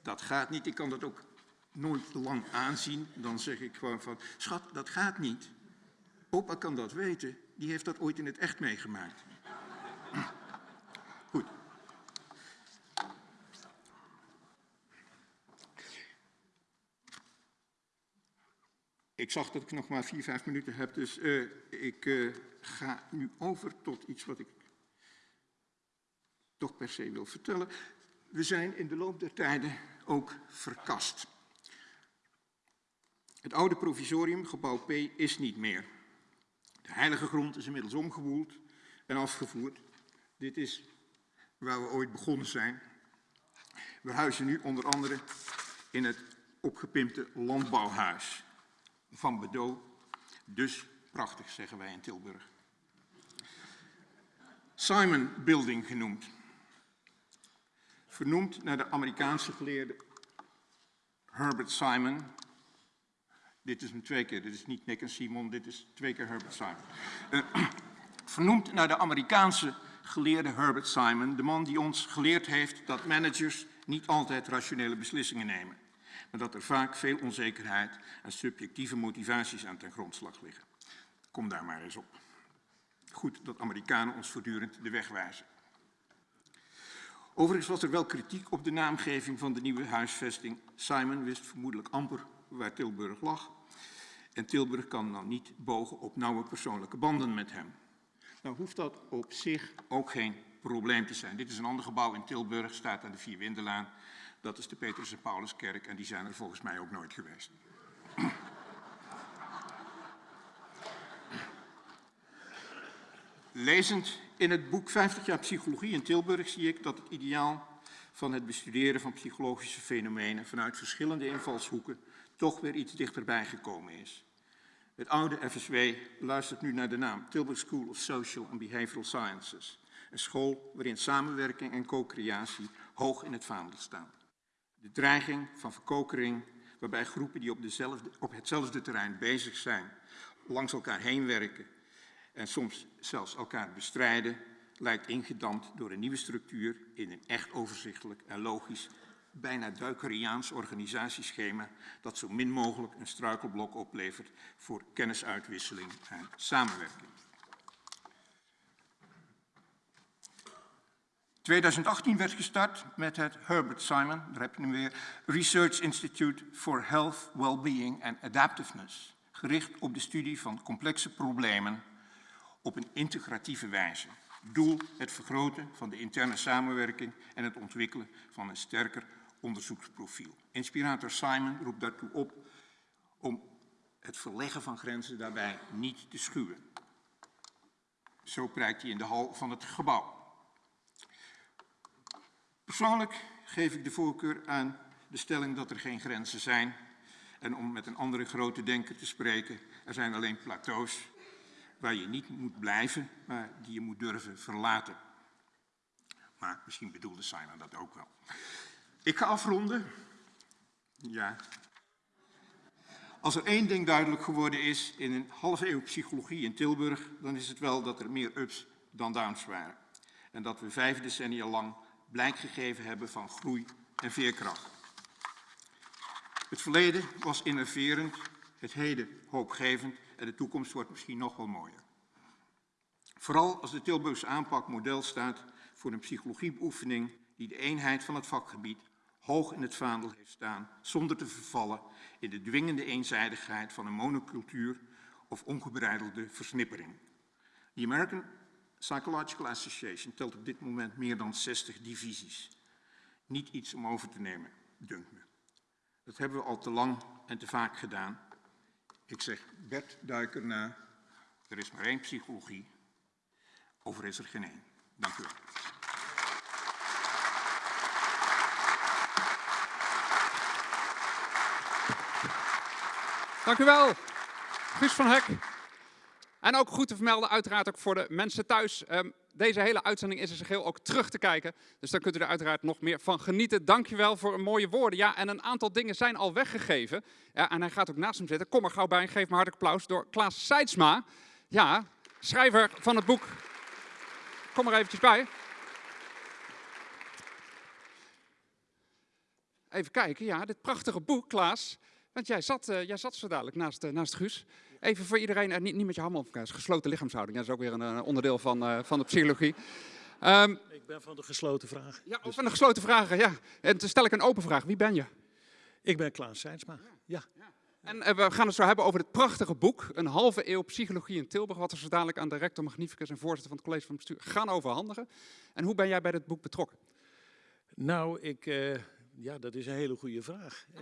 D: Dat gaat niet. Ik kan dat ook nooit lang aanzien. Dan zeg ik gewoon van, schat, dat gaat niet. Opa kan dat weten. Die heeft dat ooit in het echt meegemaakt. Goed. Ik zag dat ik nog maar vier, vijf minuten heb, dus uh, ik uh, ga nu over tot iets wat ik toch per se wil vertellen. We zijn in de loop der tijden ook verkast. Het oude provisorium, gebouw P, is niet meer. De heilige grond is inmiddels omgewoeld en afgevoerd. Dit is waar we ooit begonnen zijn. We huizen nu onder andere in het opgepimpte landbouwhuis van Bedo. Dus prachtig, zeggen wij in Tilburg. Simon Building genoemd. Vernoemd naar de Amerikaanse geleerde Herbert Simon. Dit is hem twee keer, dit is niet Nick en Simon, dit is twee keer Herbert Simon. Uh, vernoemd naar de Amerikaanse geleerde Herbert Simon, de man die ons geleerd heeft dat managers niet altijd rationele beslissingen nemen, maar dat er vaak veel onzekerheid en subjectieve motivaties aan ten grondslag liggen. Kom daar maar eens op. Goed dat Amerikanen ons voortdurend de weg wijzen. Overigens was er wel kritiek op de naamgeving van de nieuwe huisvesting. Simon wist vermoedelijk amper waar Tilburg lag. En Tilburg kan dan niet bogen op nauwe persoonlijke banden met hem. Nou hoeft dat op zich ook geen probleem te zijn. Dit is een ander gebouw in Tilburg, staat aan de Vierwindelaan. Dat is de Petrus en Pauluskerk en die zijn er volgens mij ook nooit geweest. Lezend in het boek 50 jaar psychologie in Tilburg zie ik dat het ideaal van het bestuderen van psychologische fenomenen vanuit verschillende invalshoeken toch weer iets dichterbij gekomen is. Het oude FSW luistert nu naar de naam Tilburg School of Social and Behavioral Sciences. Een school waarin samenwerking en co-creatie hoog in het vaandel staan. De dreiging van verkokering, waarbij groepen die op, dezelfde, op hetzelfde terrein bezig zijn, langs elkaar heen werken en soms zelfs elkaar bestrijden, lijkt ingedampt door een nieuwe structuur in een echt overzichtelijk en logisch, bijna Duikeriaans organisatieschema dat zo min mogelijk een struikelblok oplevert voor kennisuitwisseling en samenwerking. 2018 werd gestart met het Herbert Simon, daar heb je hem weer, Research Institute for Health, Wellbeing and Adaptiveness, gericht op de studie van complexe problemen op een integratieve wijze. Doel het vergroten van de interne samenwerking en het ontwikkelen van een sterker onderzoeksprofiel. Inspirator Simon roept daartoe op om het verleggen van grenzen daarbij niet te schuwen. Zo prijkt hij in de hal van het gebouw. Persoonlijk geef ik de voorkeur aan de stelling dat er geen grenzen zijn. En om met een andere grote denker te spreken, er zijn alleen plateaus waar je niet moet blijven, maar die je moet durven verlaten. Maar misschien bedoelde Simon dat ook wel. Ik ga afronden. Ja. Als er één ding duidelijk geworden is in een halve eeuw psychologie in Tilburg, dan is het wel dat er meer ups dan downs waren. En dat we vijf decennia lang blijk gegeven hebben van groei en veerkracht. Het verleden was innoverend, het heden hoopgevend en de toekomst wordt misschien nog wel mooier. Vooral als de Tilburgse aanpak model staat voor een psychologiebeoefening die de eenheid van het vakgebied hoog in het vaandel heeft staan, zonder te vervallen in de dwingende eenzijdigheid van een monocultuur of ongebreidelde versnippering. The American Psychological Association telt op dit moment meer dan 60 divisies. Niet iets om over te nemen, dunkt me. Dat hebben we al te lang en te vaak gedaan. Ik zeg Bert Duiker na, er is maar één psychologie, over is er geen één. Dank u wel.
A: Dank u wel, Guus van Hek. En ook goed te vermelden, uiteraard ook voor de mensen thuis. Um, deze hele uitzending is er geheel ook terug te kijken. Dus daar kunt u er uiteraard nog meer van genieten. Dankjewel voor mooie woorden. Ja, en een aantal dingen zijn al weggegeven. Ja, en hij gaat ook naast hem zitten. Kom er gauw bij en geef me hartelijk applaus door Klaas Seidsma. Ja, schrijver van het boek. Kom er eventjes bij. Even kijken, ja, dit prachtige boek, Klaas. Want jij zat, uh, jij zat zo dadelijk naast, uh, naast Guus. Even voor iedereen, uh, niet, niet met je handen op elkaar. gesloten lichaamshouding. Dat is ook weer een onderdeel van, van de psychologie.
E: Um, ik ben van de gesloten vragen.
A: Ja, dus... van de gesloten vragen, ja. En dan stel ik een open vraag. Wie ben je?
E: Ik ben Klaas Seinsma, ja. ja.
A: En we gaan het zo hebben over het prachtige boek, Een halve eeuw psychologie in Tilburg, wat we zo dadelijk aan de rector magnificus en voorzitter van het college van bestuur gaan overhandigen. En hoe ben jij bij dit boek betrokken?
E: Nou, ik, ja, dat is een hele goede vraag. Uh,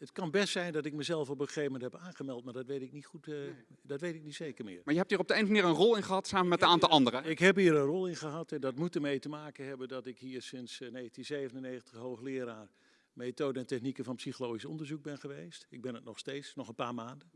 E: Het kan best zijn dat ik mezelf op een gegeven moment heb aangemeld, maar dat weet ik niet goed, eh, dat weet ik niet zeker meer.
A: Maar je hebt hier op de een of andere manier een rol in gehad samen met een aantal anderen.
E: Ik heb hier een rol in gehad en dat moet ermee te maken hebben dat ik hier sinds eh, 1997 hoogleraar methode en technieken van psychologisch onderzoek ben geweest. Ik ben het nog steeds, nog een paar maanden.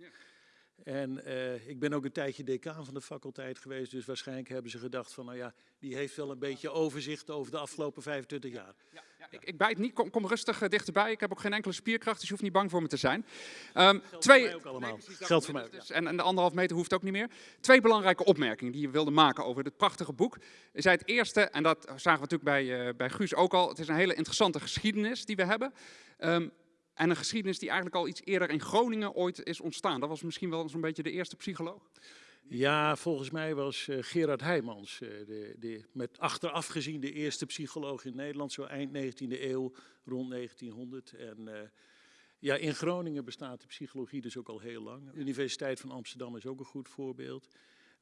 E: En eh, ik ben ook een tijdje decaan van de faculteit geweest, dus waarschijnlijk hebben ze gedacht van, nou ja, die heeft wel een beetje overzicht over de afgelopen 25 jaar.
A: Ja, ik, ik bijt niet, kom, kom rustig eh, dichterbij. Ik heb ook geen enkele spierkracht, dus je hoeft niet bang voor me te zijn. Ehm, twee,
E: Voor mij ook allemaal. Geldt voor mij ook, ja.
A: Dus- en, en de anderhalf meter hoeft ook niet meer. Twee belangrijke opmerkingen die je wilde maken over dit prachtige boek. Je zei het eerste, en dat zagen we natuurlijk bij, eh, bij Guus ook al. Het is een hele interessante geschiedenis die we hebben. Ehm, en een geschiedenis die eigenlijk al iets eerder in Groningen ooit is ontstaan. Dat was misschien wel zo'n beetje de eerste psycholoog.
E: Ja, volgens mij was eh, Gerard Heijmans eh, de, de, met achteraf gezien de eerste psycholoog in Nederland, zo eind 19e eeuw, rond 1900. En eh, ja, in Groningen bestaat de psychologie dus ook al heel lang. De Universiteit van Amsterdam is ook een goed voorbeeld.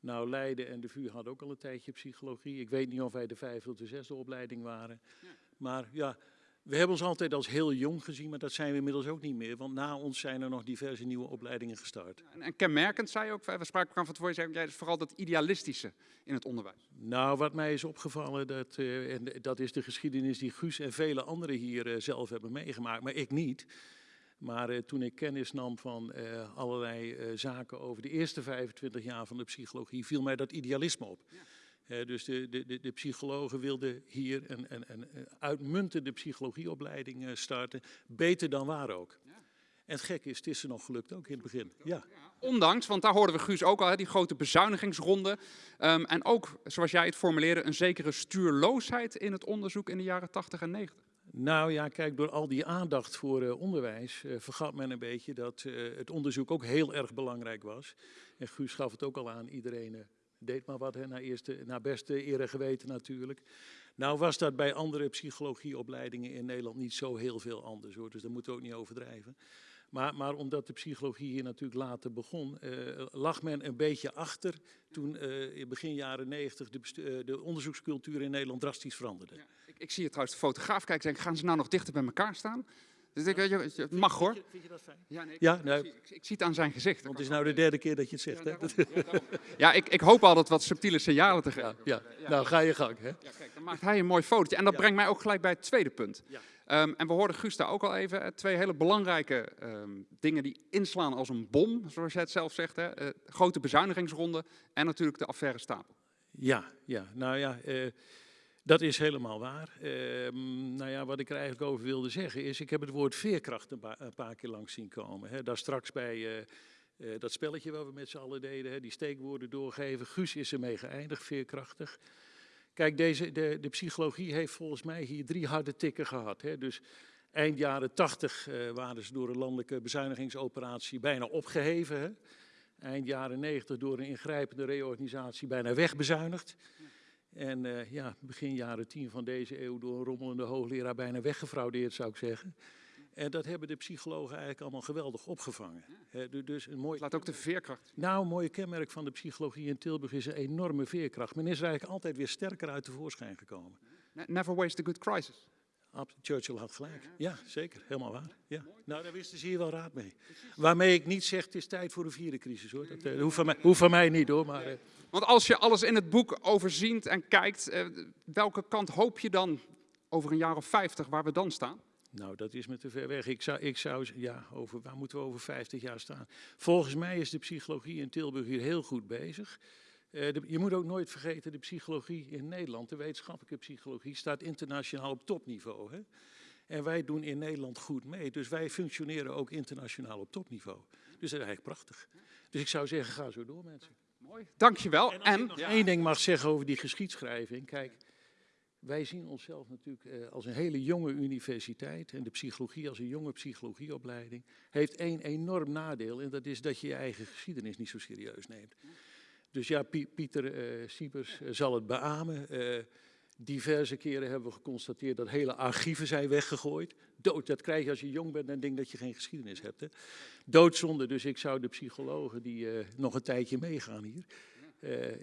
E: Nou, Leiden en de VU hadden ook al een tijdje psychologie. Ik weet niet of wij de vijfde of de zesde opleiding waren. Maar ja, we hebben ons altijd als heel jong gezien, maar dat zijn we inmiddels ook niet meer. Want na ons zijn er nog diverse nieuwe opleidingen gestart.
A: En, en kenmerkend zei je ook, we spraken elkaar van tevoren, zei, jij vooral dat idealistische in het onderwijs.
E: Nou, wat mij is opgevallen, dat, eh, en dat is de geschiedenis die Guus en vele anderen hier eh, zelf hebben meegemaakt, maar ik niet. Maar eh, toen ik kennis nam van allerlei zaken over de eerste 25 jaar van de psychologie, viel mij dat idealisme op. dus de, de, psychologen wilden hier een, een, een een uitmuntende psychologieopleiding eh, starten, beter dan waar ook. En het gekke is, het is er nog gelukt ook in het begin. Ja.
A: Ondanks, want daar hoorden we Guus ook al, die grote bezuinigingsronde. Ehm, en ook, zoals jij het formuleerde, een zekere stuurloosheid in het onderzoek in de jaren 80 en 90.
E: Nou ja, kijk, door al die aandacht voor eh, onderwijs eh, vergat men een beetje dat het onderzoek ook heel erg belangrijk was. En Guus gaf het ook al aan, iedereen deed maar wat, naar, eerste, naar beste eer en geweten natuurlijk. Nou was dat bij andere psychologieopleidingen in Nederland niet zo heel veel anders hoor, dus daar moeten we ook niet overdrijven. Maar, maar omdat de psychologie hier natuurlijk later begon, eh, lag men een beetje achter toen eh, in begin jaren 90 de, eh, de onderzoekscultuur in Nederland drastisch veranderde.
A: Ik, ik zie hier trouwens de fotograaf kijken en gaan ze nou nog dichter bij elkaar staan? Dus ik, weet je, het mag hoor.
E: Vind je dat fijn?
A: Ja, nee, ik,
E: Ja,
A: ik zie, ik, ik zie het aan zijn gezicht.
E: Want het is nou de derde keer dat je het zegt. Hè?
A: Ja, ik, ik hoop altijd wat subtiele signalen te geven.
E: Ja, nou ga je gang. Hè?
A: Ja, kijk, dan maakt hij een mooi fotootje. En dat brengt mij ook gelijk bij het tweede punt. Ehm, en we hoorden Guus daar ook al even. Twee hele belangrijke ehm, dingen die inslaan als een bom, zoals jij het zelf zegt. Hè. Eh, grote bezuinigingsronde en natuurlijk de affaire Stapel.
E: Ja, ja, nou ja, eh, dat is helemaal waar. Ehm, nou ja, wat ik er eigenlijk over wilde zeggen is, ik heb het woord veerkracht een, pa- een paar keer langs zien komen. Hè. Daar straks bij eh, eh, dat spelletje wat we met z'n allen deden, hè, die steekwoorden doorgeven. Guus is ermee geëindigd, veerkrachtig. Kijk, deze, de, de psychologie heeft volgens mij hier drie harde tikken gehad. Hè. Dus eind jaren tachtig eh, waren ze door een landelijke bezuinigingsoperatie bijna opgeheven. Hè. Eind jaren 90 door een ingrijpende reorganisatie bijna wegbezuinigd. En eh, ja, begin jaren 10 van deze eeuw door een rommelende hoogleraar bijna weggefraudeerd, zou ik zeggen. En dat hebben de psychologen eigenlijk allemaal geweldig opgevangen. Du- dus een mooi,
A: Laat ook de veerkracht.
E: nou, een mooie kenmerk van de psychologie in Tilburg is een enorme veerkracht. Men is er eigenlijk altijd weer sterker uit tevoorschijn gekomen.
A: Ne- Never waste a good crisis.
E: Churchill had gelijk. Ja, zeker. Helemaal waar. Ja. Nou, daar wisten ze hier wel raad mee. Waarmee ik niet zeg, het is tijd voor een vierde crisis hoor. Dat eh, hoeft, van mij, hoeft van mij niet hoor. Maar, eh,
A: Want als je alles in het boek overziet en kijkt, eh, welke kant hoop je dan over een jaar of 50 waar we dan staan?
E: Nou, dat is me te ver weg. Ik zou, ik zou, ja, over, waar moeten we over 50 jaar staan? Volgens mij is de psychologie in Tilburg hier heel goed bezig. Eh, de- je moet ook nooit vergeten, de psychologie in Nederland, de wetenschappelijke psychologie, staat internationaal op topniveau. Hè? En wij doen in Nederland goed mee. Dus wij functioneren ook internationaal op topniveau. Dus dat is eigenlijk prachtig. Dus ik zou zeggen, ga zo door mensen.
A: Mooi, dankjewel.
E: En als ik
A: En,
E: nog één ding mag zeggen over die geschiedschrijving. Kijk, wij zien onszelf natuurlijk eh, als een hele jonge universiteit. En de psychologie als een jonge psychologieopleiding. Heeft één enorm nadeel. En dat is dat je je eigen geschiedenis niet zo serieus neemt. Dus ja, Pie- Pieter eh Siepers eh, zal het beamen. Eh, diverse keren hebben we geconstateerd dat hele archieven zijn weggegooid. Dood, dat krijg je als je jong bent en denkt dat je geen geschiedenis hebt. Hè. Doodzonde, dus ik zou de psychologen die nog een tijdje meegaan hier,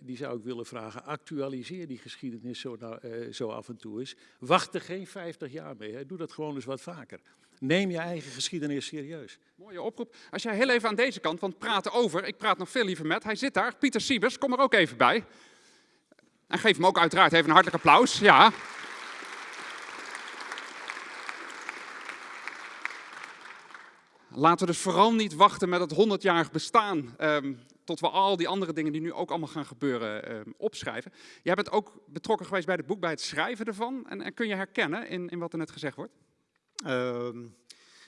E: die zou ik willen vragen, actualiseer die geschiedenis zo, nou, zo af en toe eens. Wacht er geen 50 jaar mee, hè. doe dat gewoon eens wat vaker. Neem je eigen geschiedenis serieus.
A: Mooie oproep. Als jij heel even aan deze kant, want praten over, ik praat nog veel liever met, hij zit daar, Pieter Siebers, kom er ook even bij. En geef hem ook uiteraard even een hartelijk applaus. Ja. Laten we dus vooral niet wachten met het 100-jarig bestaan. ehm, tot we al die andere dingen die nu ook allemaal gaan gebeuren ehm, opschrijven. Jij bent ook betrokken geweest bij het boek, bij het schrijven ervan. En, en kun je herkennen in, in wat er net gezegd wordt?
F: Ehm,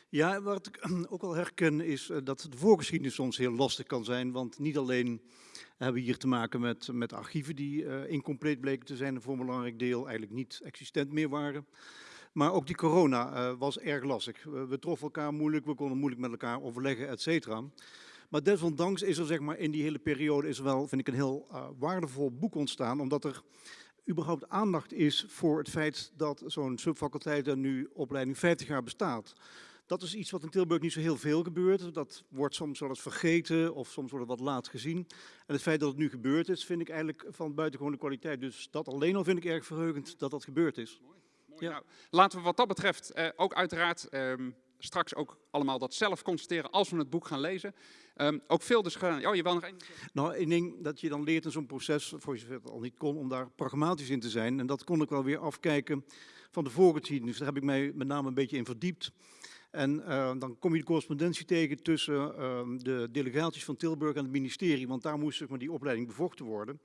F: ja, wat ik ook wel herken is eh, dat de voorgeschiedenis soms heel lastig kan zijn. Want niet alleen hebben we hier te maken met, met archieven die eh, incompleet bleken te zijn en voor een belangrijk deel eigenlijk niet existent meer waren. Maar ook die corona eh, was erg lastig. We, troffen elkaar moeilijk, we konden moeilijk met elkaar overleggen, et cetera. Maar desondanks is er zeg maar, in die hele periode is er wel, vind ik, een heel waardevol boek ontstaan. Omdat er überhaupt aandacht is voor het feit dat zo'n subfaculteit er nu opleiding 50 jaar bestaat. Dat is iets wat in Tilburg niet zo heel veel gebeurt. Dat wordt soms wel eens vergeten of soms wordt het wat laat gezien. En het feit dat het nu gebeurd is, vind ik eigenlijk van buitengewone kwaliteit. Dus dat alleen al vind ik erg verheugend dat dat gebeurd is.
A: Mooi.
F: Ja.
A: Nou, laten we wat dat betreft eh, ook uiteraard ehm, straks ook allemaal dat zelf constateren als we het boek gaan lezen. Ehm, ook veel dus gedaan. Oh, je wil nog één.
F: Nou, ik denk dat je dan leert in zo'n proces, voor zover het al niet kon, om daar pragmatisch in te zijn. En dat kon ik wel weer afkijken van de voorgeschiedenis. Daar heb ik mij met name een beetje in verdiept. En eh, dan kom je de correspondentie tegen tussen eh, de delegaties van Tilburg en het ministerie, want daar moest zeg maar, die opleiding bevochten worden.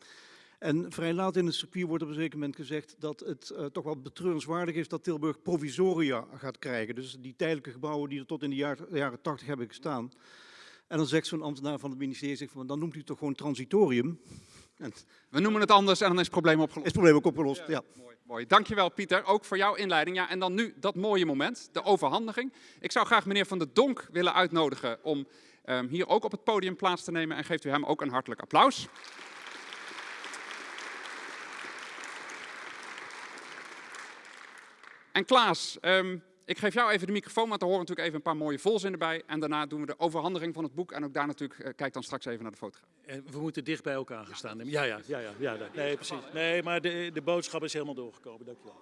F: En vrij laat in het circuit wordt op een zeker moment gezegd dat het eh, toch wel betreurenswaardig is dat Tilburg provisoria gaat krijgen. Dus die tijdelijke gebouwen die er tot in de jaar- jaren 80 hebben gestaan. En dan zegt zo'n ambtenaar van het ministerie, zegt van, dan noemt u het toch gewoon transitorium. En is
A: We noemen het anders en dan is het probleem opgelost.
F: het probleem ook opgelost, ja.
A: Mooi, mooi. Dankjewel Pieter, ook voor jouw inleiding. Ja, en dan nu dat mooie moment, de overhandiging. Ik zou graag meneer Van der Donk willen uitnodigen om ehm, hier ook op het podium plaats te nemen. En geeft u hem ook een hartelijk applaus. En Klaas, ehm, ik geef jou even de microfoon, want er horen natuurlijk even een paar mooie volzinnen bij. En daarna doen we de overhandiging van het boek. En ook daar natuurlijk, eh, kijk dan straks even naar de fotograaf.
E: En we moeten dicht bij elkaar gaan staan. Ja, ja, ja, ja, ja, ja. Nee, precies. Nee, maar de, de boodschap is helemaal doorgekomen. Dankjewel.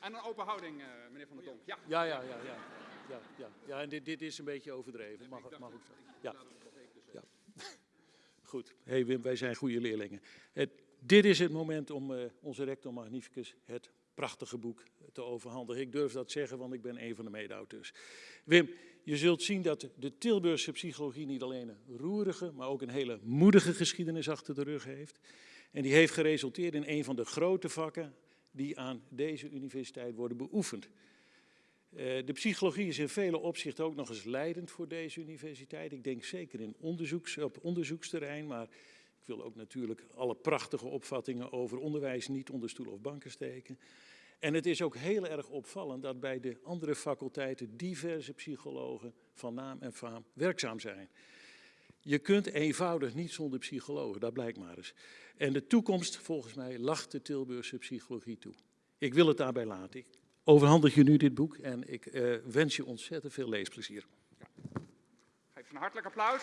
A: En een open houding, eh, meneer Van der Donk. Ja.
E: Ja, ja, ja, ja. Ja, ja. ja en dit, dit is een beetje overdreven. Mag, mag ook zo. Ja. ja. Goed. hey Wim, wij zijn goede leerlingen. Het, dit is het moment om eh, onze rector magnificus het prachtige boek te overhandigen. Ik durf dat zeggen, want ik ben een van de mede-auteurs. Wim, je zult zien dat de Tilburgse psychologie niet alleen een roerige, maar ook een hele moedige geschiedenis achter de rug heeft. En die heeft geresulteerd in een van de grote vakken die aan deze universiteit worden beoefend. Eh, de psychologie is in vele opzichten ook nog eens leidend voor deze universiteit. Ik denk zeker in op onderzoeksterrein, maar ik wil ook natuurlijk alle prachtige opvattingen over onderwijs niet onder stoel of banken steken. En het is ook heel erg opvallend dat bij de andere faculteiten diverse psychologen van naam en faam werkzaam zijn. Je kunt eenvoudig niet zonder psychologen, dat blijkt maar eens. En de toekomst, volgens mij, lacht de Tilburgse psychologie toe. Ik wil het daarbij laten. Ik overhandig je nu dit boek en ik eh, wens je ontzettend veel leesplezier.
A: Geef een hartelijk applaus.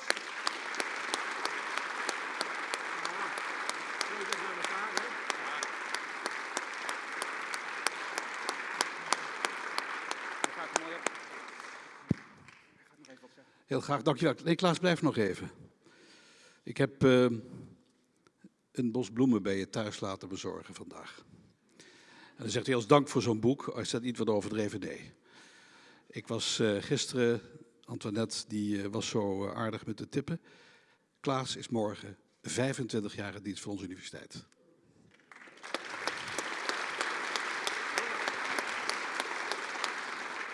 G: Heel graag, dankjewel. Nee, Klaas, blijf nog even. Ik heb eh, een bos bloemen bij je thuis laten bezorgen vandaag. En dan zegt hij als dank voor zo'n boek, als dat niet wat overdreven nee. Ik was eh, gisteren, Antoinette die eh, was zo aardig met de tippen. Klaas is morgen 25 jaar in dienst voor onze universiteit.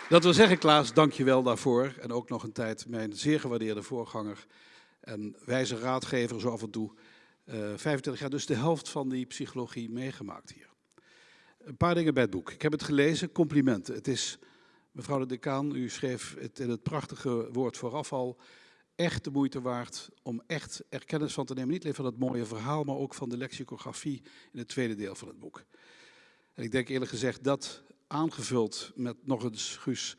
G: Dat wil zeggen, Klaas, dank je wel daarvoor. En ook nog een tijd mijn zeer gewaardeerde voorganger en wijze raadgever zo af en toe. eh 25 jaar, dus de helft van die psychologie meegemaakt hier. Een paar dingen bij het boek. Ik heb het gelezen, complimenten. Het is, mevrouw de decaan, u schreef het in het prachtige woord vooraf al, echt de moeite waard om echt er kennis van te nemen. Niet alleen van het mooie verhaal, maar ook van de lexicografie in het tweede deel van het boek. En ik denk eerlijk gezegd dat aangevuld met nog eens, Guus,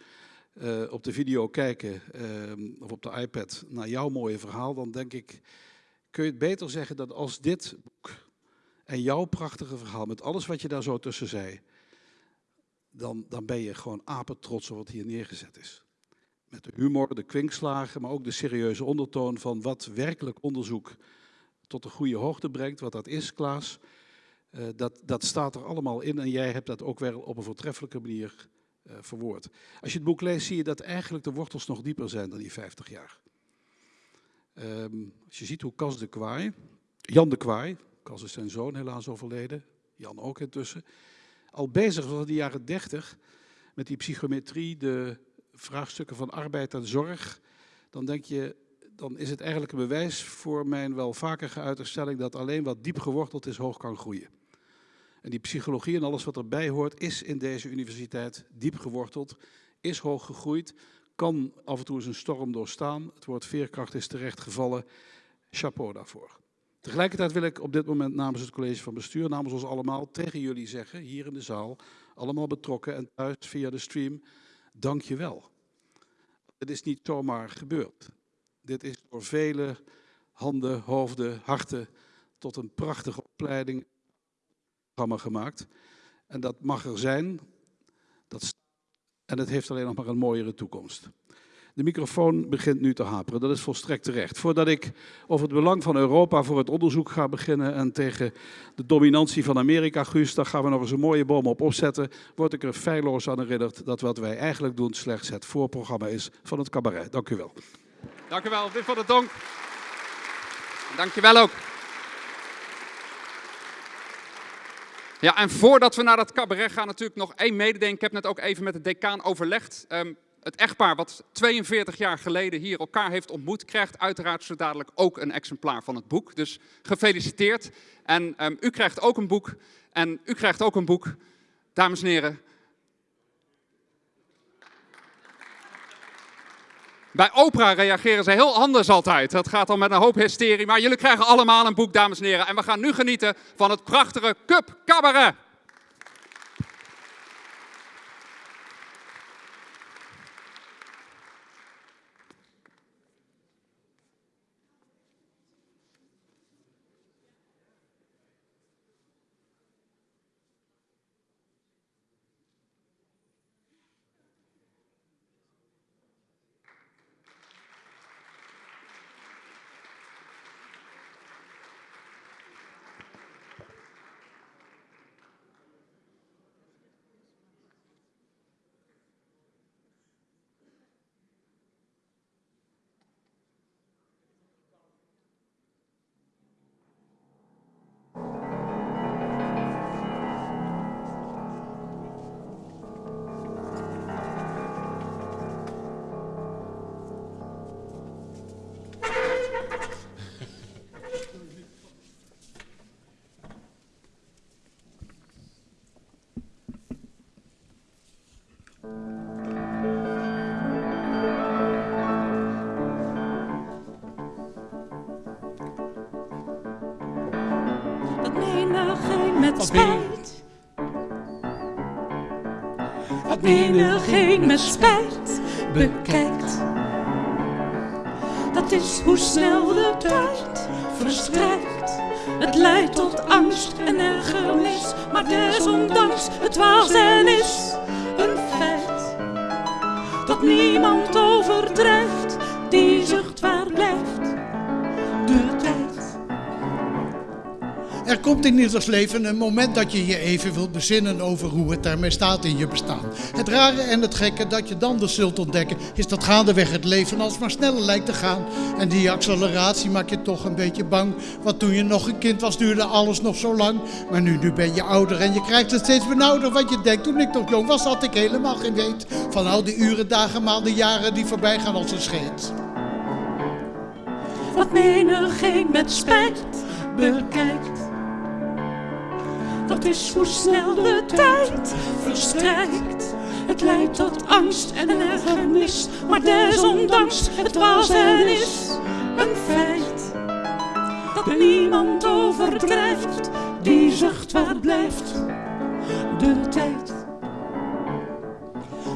G: eh, op de video kijken eh, of op de iPad naar jouw mooie verhaal, dan denk ik, kun je het beter zeggen dat als dit boek en jouw prachtige verhaal, met alles wat je daar zo tussen zei, dan, dan ben je gewoon apetrots op wat hier neergezet is. Met de humor, de kwinkslagen, maar ook de serieuze ondertoon van wat werkelijk onderzoek tot een goede hoogte brengt, wat dat is, Klaas. Uh, dat, dat staat er allemaal in en jij hebt dat ook wel op een voortreffelijke manier uh, verwoord. Als je het boek leest, zie je dat eigenlijk de wortels nog dieper zijn dan die 50 jaar. Um, als je ziet hoe Cas de Kwaai, Jan de Kwaai, Cas is zijn zoon helaas overleden, Jan ook intussen, al bezig was in de jaren 30 met die psychometrie, de vraagstukken van arbeid en zorg, dan denk je, dan is het eigenlijk een bewijs voor mijn wel vaker geuite stelling dat alleen wat diep geworteld is, hoog kan groeien. En die psychologie en alles wat erbij hoort, is in deze universiteit diep geworteld, is hoog gegroeid, kan af en toe eens een storm doorstaan. Het woord veerkracht is terecht gevallen. Chapeau daarvoor. Tegelijkertijd wil ik op dit moment namens het college van bestuur, namens ons allemaal, tegen jullie zeggen, hier in de zaal, allemaal betrokken en thuis via de stream, dank je wel. Het is niet zomaar gebeurd. Dit is door vele handen, hoofden, harten tot een prachtige opleiding gemaakt. En dat mag er zijn. Dat, en het heeft alleen nog maar een mooiere toekomst. De microfoon begint nu te haperen, dat is volstrekt terecht. Voordat ik over het belang van Europa voor het onderzoek ga beginnen en tegen de dominantie van Amerika, Guus, daar gaan we nog eens een mooie boom op opzetten, word ik er feilloos aan herinnerd dat wat wij eigenlijk doen slechts het voorprogramma is van het cabaret. Dank u wel.
A: Dank u wel, Wim van der Donk. Dank je wel ook. Ja, en voordat we naar dat cabaret gaan, natuurlijk nog één mededeling. Ik heb net ook even met de decaan overlegd. Um, het echtpaar wat 42 jaar geleden hier elkaar heeft ontmoet, krijgt uiteraard zo dadelijk ook een exemplaar van het boek. Dus gefeliciteerd. En um, u krijgt ook een boek. En u krijgt ook een boek. Dames en heren, Bij Oprah reageren ze heel anders altijd. Dat gaat dan met een hoop hysterie. Maar jullie krijgen allemaal een boek, dames en heren. En we gaan nu genieten van het prachtige Cup Cabaret.
H: Menigeen met spijt bekijkt. Dat is hoe snel de tijd verstrijkt. Het leidt tot angst en ergernis, maar desondanks het was en is een feit. Dat niemand
I: komt in ieders leven een moment dat je je even wilt bezinnen over hoe het daarmee staat in je bestaan. Het rare en het gekke dat je dan dus zult ontdekken, is dat gaandeweg het leven alsmaar sneller lijkt te gaan. En die acceleratie maakt je toch een beetje bang. Want toen je nog een kind was, duurde alles nog zo lang. Maar nu, nu ben je ouder en je krijgt het steeds benauwder. Want je denkt, toen ik nog jong was, had ik helemaal geen weet. Van al die uren, dagen, maanden, jaren die voorbij gaan als een scheet.
H: Wat menigeen met spijt bekijkt dat is hoe snel de tijd verstrijkt. Het leidt tot angst en ergernis, maar desondanks het was en is een feit. Dat niemand overdrijft, die zucht waar blijft de tijd.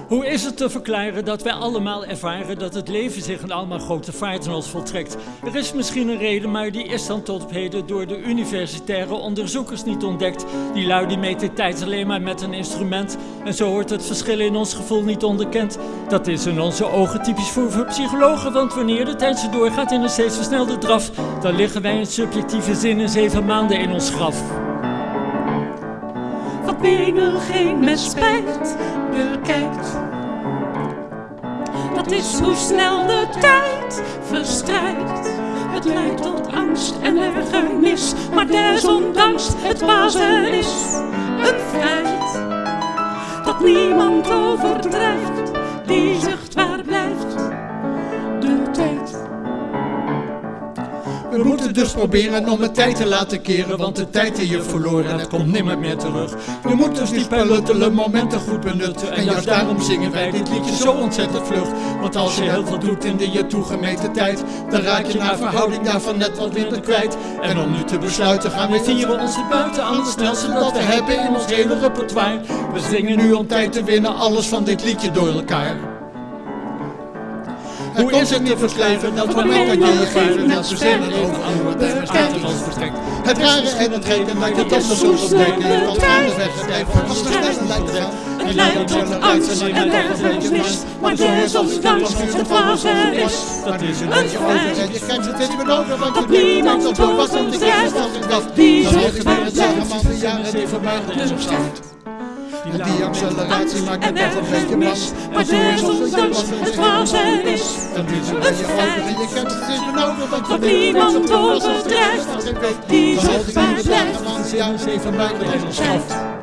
J: Hoe is het te verklaren dat wij allemaal ervaren dat het leven zich in allemaal grote vaart in ons voltrekt? Er is misschien een reden, maar die is dan tot op heden door de universitaire onderzoekers niet ontdekt. Die lui die meten tijd alleen maar met een instrument en zo wordt het verschil in ons gevoel niet onderkend. Dat is in onze ogen typisch voor, voor psychologen, want wanneer de tijd zo doorgaat in een steeds versnelde draf, dan liggen wij in subjectieve zin in zeven maanden in ons graf.
H: Menigeen met spijt bekijkt. Dat is hoe snel de tijd verstrijkt. Het leidt tot angst en ergernis, maar desondanks het wazen is een feit. Dat niemand overdrijft, die zucht waar blijft
I: We moeten dus proberen om het tijd te laten keren, want de tijd die je verloren hebt komt nimmer meer terug. Je moet dus die pelletele momenten goed benutten en juist daarom zingen wij dit liedje zo ontzettend vlug. Want als je heel veel doet in de je toegemeten tijd, dan raak je naar verhouding daarvan net wat minder kwijt. En om nu te besluiten gaan we vieren onze buiten aan het snelste dat we hebben in ons hele repertoire. We zingen nu om tijd te winnen alles van dit liedje door elkaar. Hoe is het te beschrijven dat moment dat je je geeft net verzinnen over het bestaat in ons verstrekt. Het rare en het gekke dat je dat zo zult ontdekken, dat gaandeweg het leven als de snelle lijkt te gaan.
H: Het leidt tot angst en ergernis, maar desondanks het wazen is
I: Dat is een
H: een
I: beetje over en je krijgt het steeds meer over, want je
H: Dat
I: denkt dat het was om de
H: overdrijft,
I: kennis als ik dacht.
H: die zucht
I: heeft
H: waar
I: weer het
H: blijft
I: man de jaren zeven maanden in zijn stand. En die acceleratie maakt het
H: en
I: toch een beetje mas.
H: maar desondanks het wazen is
I: Dan is een beetje over en je krijgt het meer over, want
H: Dat
I: denkt
H: niemand
I: dat was om de dacht.
H: die
I: weer het
H: blijft
I: zeggen man de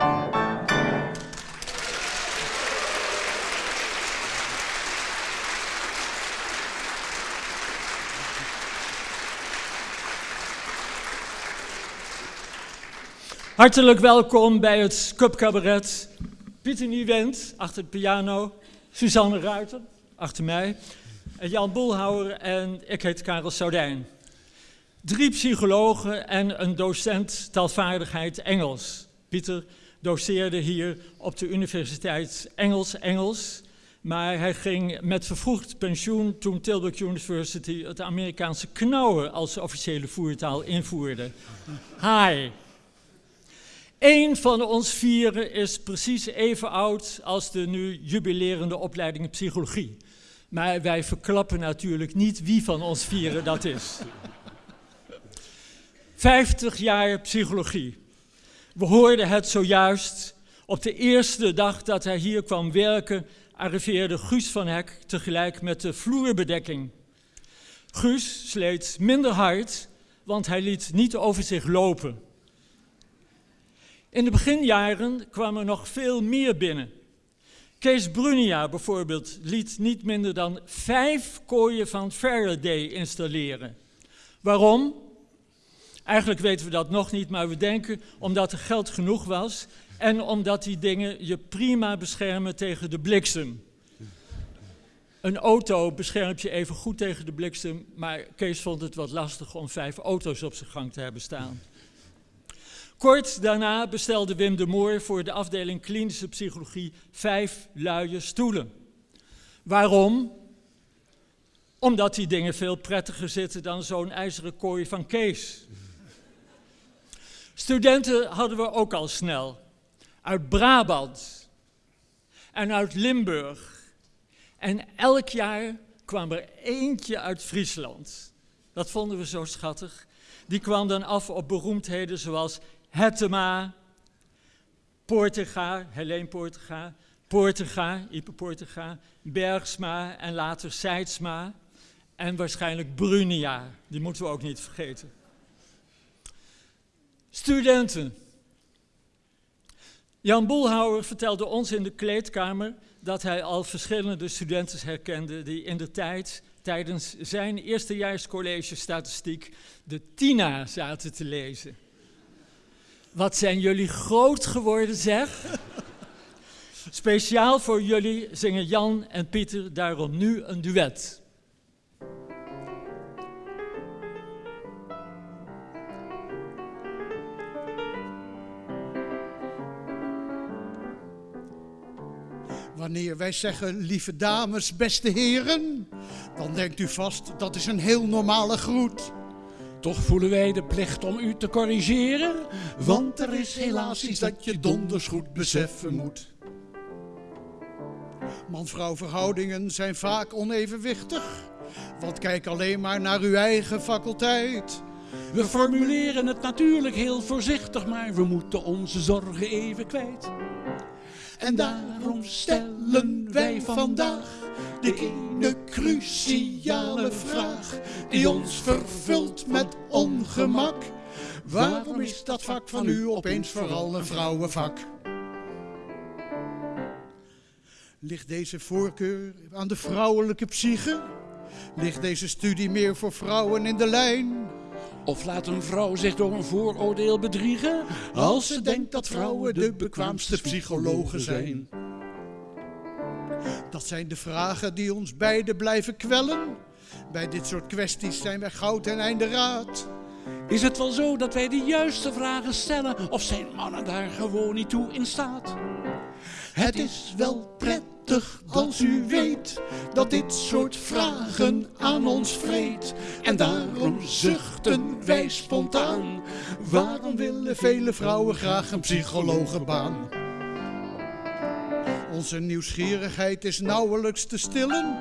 J: Hartelijk welkom bij het Cup Cabaret. Pieter Nieuwend achter de piano, Suzanne Ruiter achter mij, Jan Boelhouwer en ik heet Karel Soudijn. Drie psychologen en een docent taalvaardigheid Engels. Pieter doceerde hier op de Universiteit Engels Engels, maar hij ging met vervroegd pensioen toen Tilburg University het Amerikaanse knauwen als officiële voertaal invoerde. Hi. Eén van ons vieren is precies even oud als de nu jubilerende opleiding psychologie. Maar wij verklappen natuurlijk niet wie van ons vieren dat is. 50 jaar psychologie. We hoorden het zojuist. Op de eerste dag dat hij hier kwam werken, arriveerde Guus van Hek tegelijk met de vloerbedekking. Guus sleet minder hard, want hij liet niet over zich lopen. In de beginjaren kwam er nog veel meer binnen. Kees Brunia bijvoorbeeld liet niet minder dan vijf kooien van Faraday installeren. Waarom? Eigenlijk weten we dat nog niet, maar we denken omdat er geld genoeg was en omdat die dingen je prima beschermen tegen de bliksem. Een auto beschermt je even goed tegen de bliksem, maar Kees vond het wat lastig om vijf auto's op zijn gang te hebben staan. Kort daarna bestelde Wim de Moor voor de afdeling klinische psychologie vijf luie stoelen. Waarom? Omdat die dingen veel prettiger zitten dan zo'n ijzeren kooi van Kees. Studenten hadden we ook al snel. Uit Brabant en uit Limburg. En elk jaar kwam er eentje uit Friesland. Dat vonden we zo schattig. Die kwam dan af op beroemdheden zoals Hettema, Poortega, Helene Poortega, Poortega, Ipe Poortega, Bergsma en later Seidsma. En waarschijnlijk Brunia, die moeten we ook niet vergeten. Studenten. Jan Boelhouwer vertelde ons in de kleedkamer dat hij al verschillende studenten herkende die in de tijd tijdens zijn eerstejaarscollege statistiek de Tina zaten te lezen. Wat zijn jullie groot geworden, zeg? Speciaal voor jullie zingen Jan en Pieter daarom nu een duet.
I: Wanneer wij zeggen, lieve dames, beste heren, dan denkt u vast, dat is een heel normale groet.
K: Toch voelen wij de plicht om u te corrigeren,
I: Want er is helaas iets dat je donders goed beseffen moet. Man-vrouw verhoudingen zijn vaak onevenwichtig. Want kijk alleen maar naar uw eigen faculteit.
K: We formuleren het natuurlijk heel voorzichtig, maar we moeten onze zorgen even kwijt.
I: En daarom stellen wij vandaag de ene cruciale vraag die ons vervult met ongemak. Waarom is dat vak van u opeens vooral een vrouwenvak? Ligt deze voorkeur aan de vrouwelijke psyche? Ligt deze studie meer voor vrouwen in de lijn?
K: Of laat een vrouw zich door een vooroordeel bedriegen,
I: Als ze denkt dat vrouwen de bekwaamste psychologen zijn. Dat zijn de vragen die ons beiden blijven kwellen. Bij dit soort kwesties zijn wij goud en einde raad.
K: Is het wel zo dat wij de juiste vragen stellen, of zijn mannen daar gewoon niet toe in staat?
I: Het is wel prettig als u weet dat dit soort vragen aan ons vreet. En daarom zuchten wij spontaan. Waarom willen vele vrouwen graag een psychologenbaan? Onze nieuwsgierigheid is nauwelijks te stillen.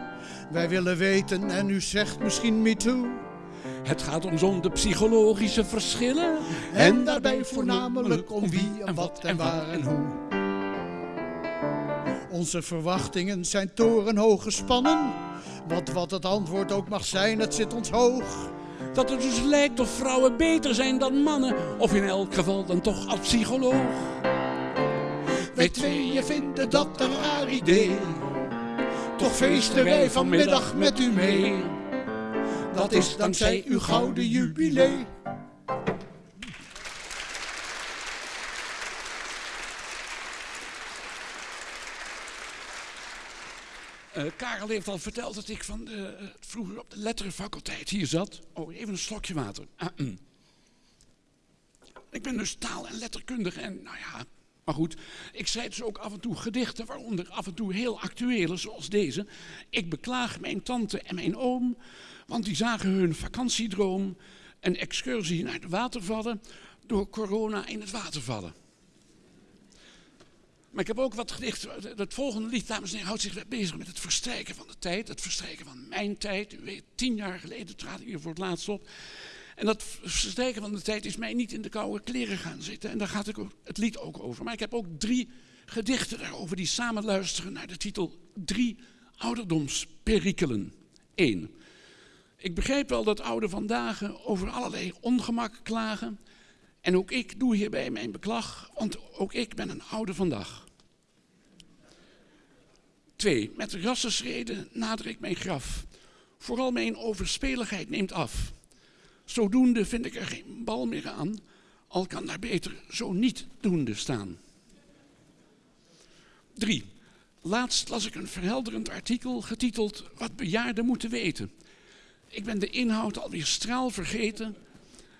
I: Wij willen weten en u zegt misschien me too.
K: Het gaat ons om de psychologische verschillen.
I: En daarbij voornamelijk om wie en wat en waar en hoe. Onze verwachtingen zijn torenhoog gespannen. Want wat het antwoord ook mag zijn, het zit ons hoog.
K: Dat het dus lijkt of vrouwen beter zijn dan mannen, of in elk geval dan toch als psycholoog.
I: Wij tweeën vinden dat een raar idee. Toch feesten wij vanmiddag met u mee. Dat is dankzij uw gouden jubilee.
K: Eh, Karel heeft al verteld dat ik van de, eh, vroeger op de letterenfaculteit hier zat. Oh, even een slokje water. Ah, mm. Ik ben dus taal- en letterkundige en nou ja, maar goed. Ik schrijf dus ook af en toe gedichten, waaronder af en toe heel actuele, zoals deze. Ik beklaag mijn tante en mijn oom, want die zagen hun vakantiedroom, een excursie naar de watervallen, door corona in het water vallen. Maar ik heb ook wat gedichten. Het volgende lied, dames en heren, houdt zich bezig met het verstrijken van de tijd. Het verstrijken van mijn tijd. U weet, tien jaar geleden trad ik hier voor het laatst op. En dat verstrijken van de tijd is mij niet in de koude kleren gaan zitten. En daar gaat het lied ook over. Maar ik heb ook drie gedichten daarover die samen luisteren naar de titel Drie ouderdomsperikelen. 1. Ik begrijp wel dat ouden vandaag over allerlei ongemak klagen. En ook ik doe hierbij mijn beklag, want ook ik ben een oude vandaag. 2. Met rassenschreden nader ik mijn graf. Vooral mijn overspeligheid neemt af. Zodoende vind ik er geen bal meer aan, al kan daar beter zo niet doende staan. 3. Laatst las ik een verhelderend artikel getiteld Wat bejaarden moeten weten. Ik ben de inhoud alweer straal vergeten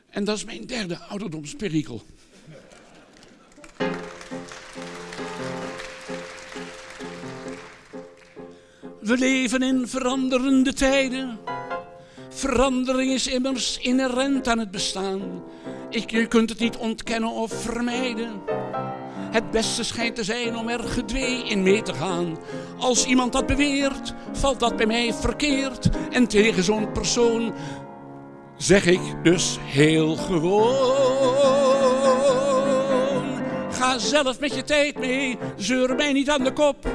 K: en dat is mijn derde ouderdomsperikel. We leven in veranderende tijden. Verandering is immers inherent aan het bestaan. Ik, je kunt het niet ontkennen of vermijden. Het beste schijnt te zijn om er gedwee in mee te gaan. Als iemand dat beweert, valt dat bij mij verkeerd. En tegen zo'n persoon zeg ik dus heel gewoon. Ga zelf met je tijd mee, zeur mij niet aan de kop.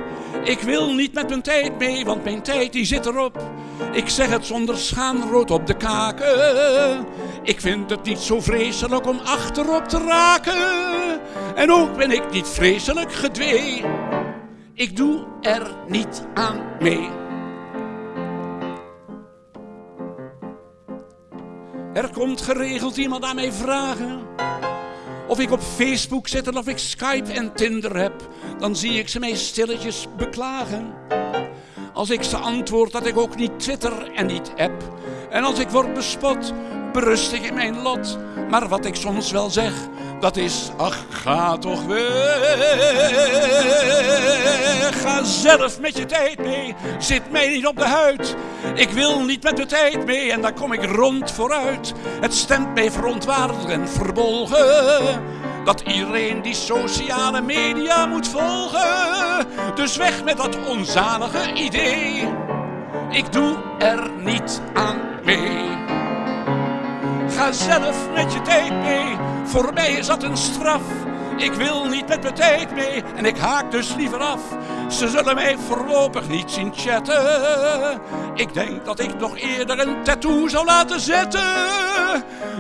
K: Ik wil niet met mijn tijd mee, want mijn tijd die zit erop. Ik zeg het zonder schaamrood op de kaken. Ik vind het niet zo vreselijk om achterop te raken. En ook ben ik niet vreselijk gedwee. Ik doe er niet aan mee. Er komt geregeld iemand aan mij vragen of ik op Facebook zit en of ik Skype en Tinder heb. Dan zie ik ze mij stilletjes beklagen. Als ik ze antwoord dat ik ook niet Twitter en niet app. En als ik word bespot, berust ik in mijn lot. Maar wat ik soms wel zeg, Dat is, ach, ga toch weg. Ga zelf met je tijd mee. Zit mij niet op de huid. Ik wil niet met de tijd mee en daar kom ik rond vooruit. Het stemt mij verontwaardigd en verbolgen. Dat iedereen die sociale media moet volgen. Dus weg met dat onzalige idee. Ik doe er niet aan mee. Ga zelf met je tijd mee. Voor mij is dat een straf. Ik wil niet met mijn tijd mee en ik haak dus liever af. Ze zullen mij voorlopig niet zien chatten. Ik denk dat ik nog eerder een tattoo zou laten zetten.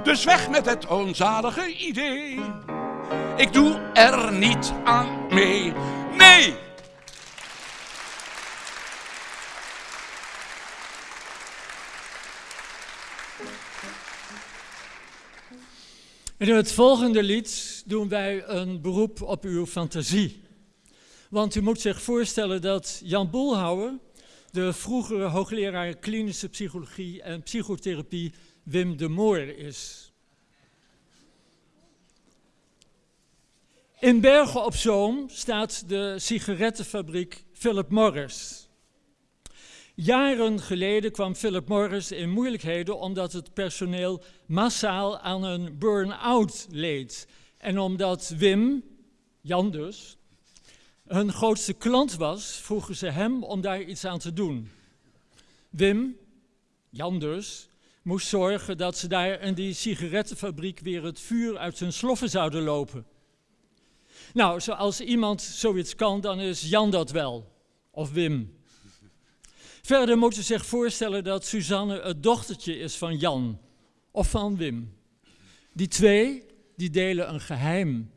K: Dus weg met het onzalige idee. Ik doe er niet aan mee. Nee!
J: In het volgende lied doen wij een beroep op uw fantasie. Want u moet zich voorstellen dat Jan Boelhouwer, de vroegere hoogleraar klinische psychologie en psychotherapie Wim de Moor is. In Bergen op Zoom staat de sigarettenfabriek Philip Morris. Jaren geleden kwam Philip Morris in moeilijkheden omdat het personeel massaal aan een burn-out leed. En omdat Wim, Jan dus, hun grootste klant was, vroegen ze hem om daar iets aan te doen. Wim, Jan dus, moest zorgen dat ze daar in die sigarettenfabriek weer het vuur uit hun sloffen zouden lopen. Nou, als iemand zoiets kan, dan is Jan dat wel. Of Wim. Verder moet u zich voorstellen dat Suzanne het dochtertje is van Jan of van Wim. Die twee, die delen een geheim.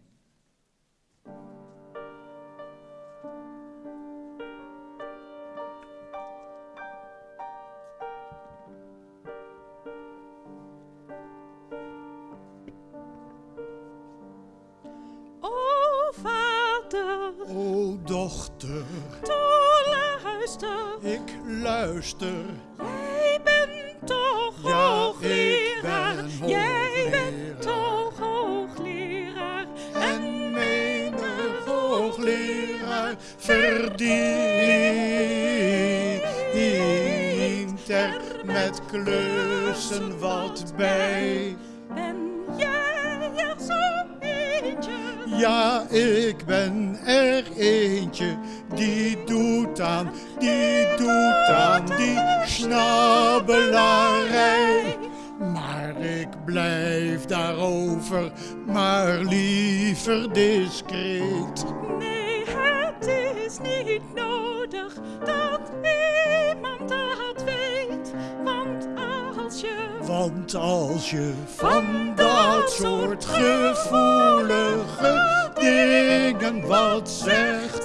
H: Luister. Jij bent toch
I: Ja,
H: hoogleraar.
I: ik
H: Jij bent toch hoogleraar.
I: En menig hoogleraar verdient er met klussen wat bij.
H: Ben jij er zo eentje?
I: Ja, ik ben er eentje die doet aan, die doet aan die Maar ik blijf daarover maar liever discreet.
H: Nee, het is niet nodig dat iemand dat weet. Want als je
I: Want als je van dat soort gevoelige dingen wat zegt,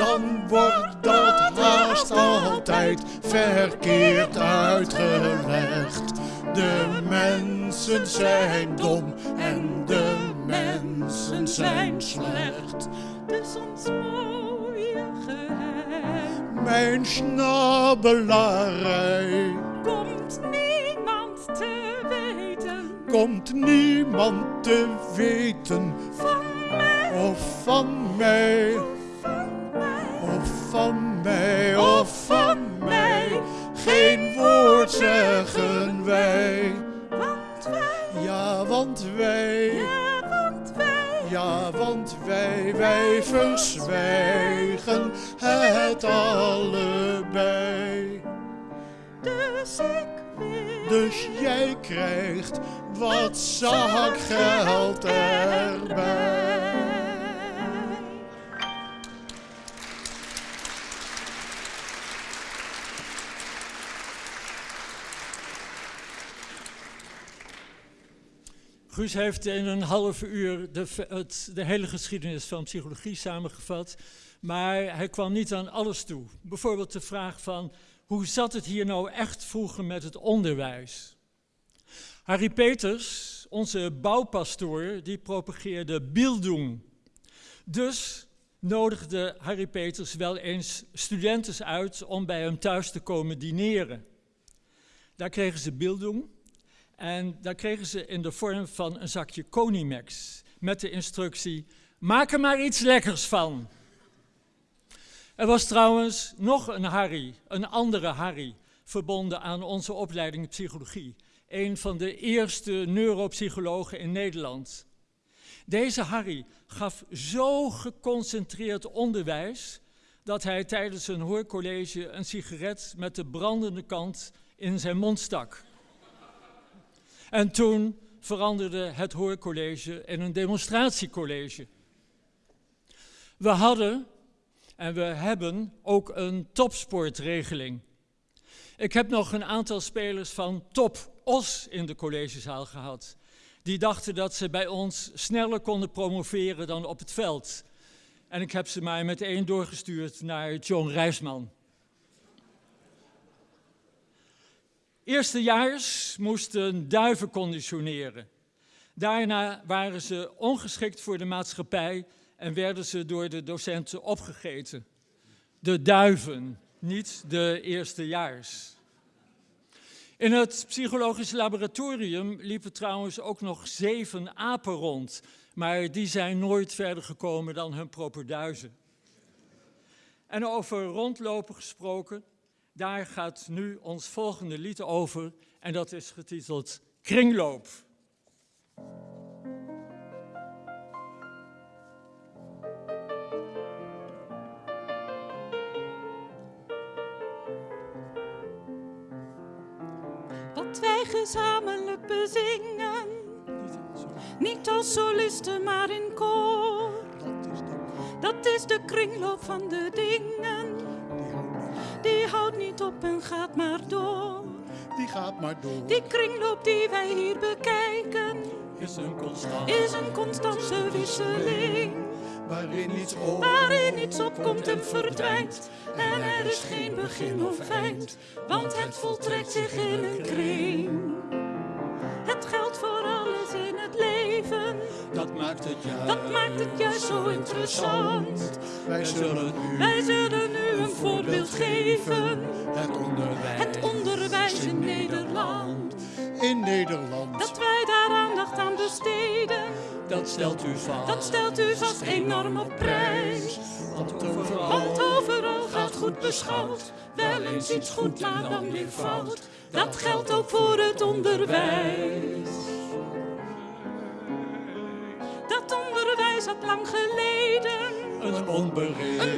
I: dan wordt dat haast altijd verkeerd uitgelegd. De mensen zijn dom en de mensen zijn slecht.
H: dus ons mooie geheim
I: Mijn snabbelarij
H: komt niemand te weten
I: komt niemand te weten
H: van mij.
I: of van mij.
H: Van mij.
I: Of van mij, geen woord zeggen wij.
H: Want wij,
I: Ja, want wij,
H: ja, want wij,
I: ja, want wij, wij verzwijgen het allebei.
H: dus ik wil.
I: Dus jij krijgt wat zakgeld erbij.
J: Guus heeft in een half uur de, het, de hele geschiedenis van psychologie samengevat. Maar hij kwam niet aan alles toe. Bijvoorbeeld de vraag van hoe zat het hier nou echt vroeger met het onderwijs? Harry Peters, onze bouwpastoor, die propageerde Bildung. Dus nodigde Harry Peters wel eens studenten uit om bij hem thuis te komen dineren. Daar kregen ze Bildung en daar kregen ze in de vorm van een zakje Conimax met de instructie: maak er maar iets lekkers van. Er was trouwens nog een Harry, een andere Harry, verbonden aan onze opleiding psychologie. Een van de eerste neuropsychologen in Nederland. Deze Harry gaf zo geconcentreerd onderwijs dat hij tijdens een hoorcollege een sigaret met de brandende kant in zijn mond stak. En toen veranderde het hoorcollege in een demonstratiecollege. We hadden en we hebben ook een topsportregeling. Ik heb nog een aantal spelers van Top Os in de collegezaal gehad. Die dachten dat ze bij ons sneller konden promoveren dan op het veld. En ik heb ze maar meteen doorgestuurd naar John Rijsman. Eerstejaars moesten duiven conditioneren. Daarna waren ze ongeschikt voor de maatschappij en werden ze door de docenten opgegeten. De duiven, niet de eerstejaars. In het psychologisch laboratorium liepen trouwens ook nog zeven apen rond, maar die zijn nooit verder gekomen dan hun properduizen. En over rondlopen gesproken, daar gaat nu ons volgende lied over en dat is getiteld Kringloop.
H: Wat wij gezamenlijk bezingen, niet als solisten, maar in koor. Dat is de kringloop van de dingen. Die houdt niet op en gaat maar door.
I: Die gaat maar door.
H: Die kringloop die wij hier bekijken,
J: Is een constant.
H: is een constante wisseling.
I: Waarin iets op.
H: Waarin iets opkomt en verdwijnt. En er is geen begin of eind, want het voltrekt zich in een kring. Het geldt voor alles in het leven,
I: Dat maakt het juist.
H: dat maakt het juist zo interessant.
I: Wij zullen
H: Wij zullen nu een voorbeeld geven,
I: het onderwijs
H: het onderwijs in Nederland.
I: in Nederland.
H: Dat wij daar aandacht aan besteden,
J: Dat stelt u vast.
H: dat stelt u vast enorm op prijs.
J: Want overal
H: Want overal gaat goed beschouwd, wel eens iets goed, maar dan weer fout. Dat geldt ook voor het onderwijs. Dat onderwijs had lang geleden
J: een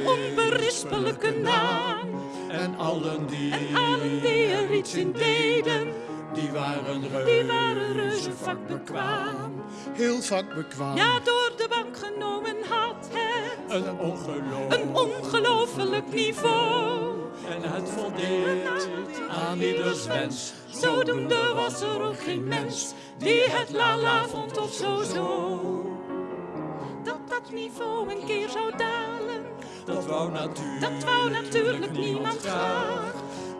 H: onberispelijke naam.
J: En allen die,
H: En allen die er iets in deden,
J: die waren
H: die waren reuze vakbekwaam.
I: Heel vakbekwaam.
H: Ja, door de bank genomen had het
J: Een ongeloof.
H: een ongelooflijk niveau.
J: En het voldeed aan ieders wens.
H: Zodoende was er ook geen mens die het lala vond of zo zo. Dat dat niveau een keer zou dalen,
J: Dat wou natuurlijk,
H: dat wou natuurlijk niemand graag.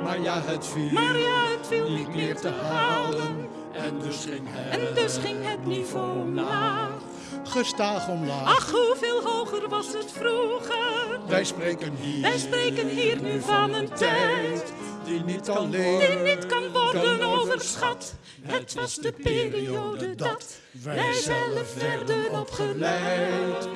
J: Maar ja, het viel
H: Maar ja, het viel niet meer te halen.
J: En dus ging het.
H: En dus ging het niveau omlaag.
I: Gestaag omlaag.
H: Ach, hoeveel hoger was het vroeger?
I: Wij spreken hier.
H: Wij spreken hier nu van een tijd
J: die niet kan
I: alleen
H: die niet kan worden overschat. Het was de periode dat wij zelf werden opgeleid.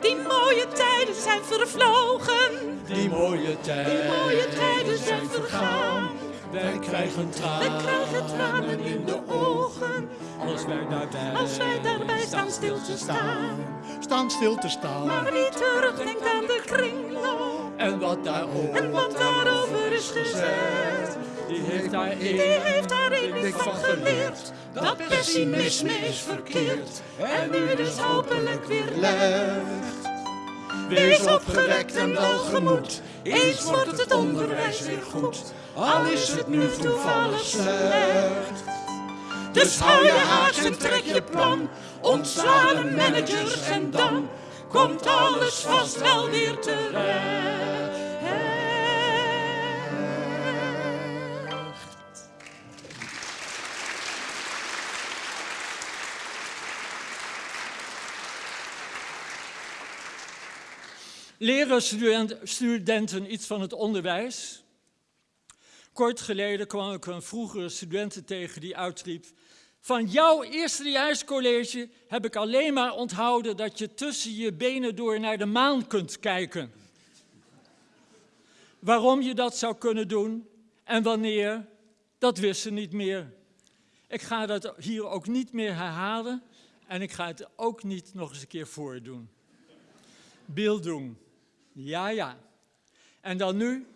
H: Die mooie tijden zijn vervlogen,
J: Die mooie tijd.
H: die mooie tijden zijn vergaan.
J: Wij krijgen tranen.
H: Wij krijgen tranen in de ogen,
J: Als wij daarbij.
H: als wij daarbij staan stil te staan.
I: Staan stil te staan.
H: Maar wie terugdenkt aan de kringloop
J: En wat daarover.
H: en wat daarover is gezegd.
J: Die heeft daarin.
H: Die heeft daarin niet van geleerd dat pessimisme is verkeerd en nu dus hopelijk weer legt. Wees opgewekt en welgemoed, eens wordt het onderwijs weer goed, al is het nu toevallig slecht. Dus hou je haaks en trek je plan, ontsla de managers en dan komt alles vast wel weer terecht.
J: Leren student- studenten iets van het onderwijs? Kort geleden kwam ik een vroegere studenten tegen die uitriep... Van jouw eerstejaarscollege heb ik alleen maar onthouden dat je tussen je benen door naar de maan kunt kijken. Waarom je dat zou kunnen doen en wanneer, dat wist ze niet meer. Ik ga dat hier ook niet meer herhalen en ik ga het ook niet nog eens een keer voordoen. Bildung. Ja, ja. En dan nu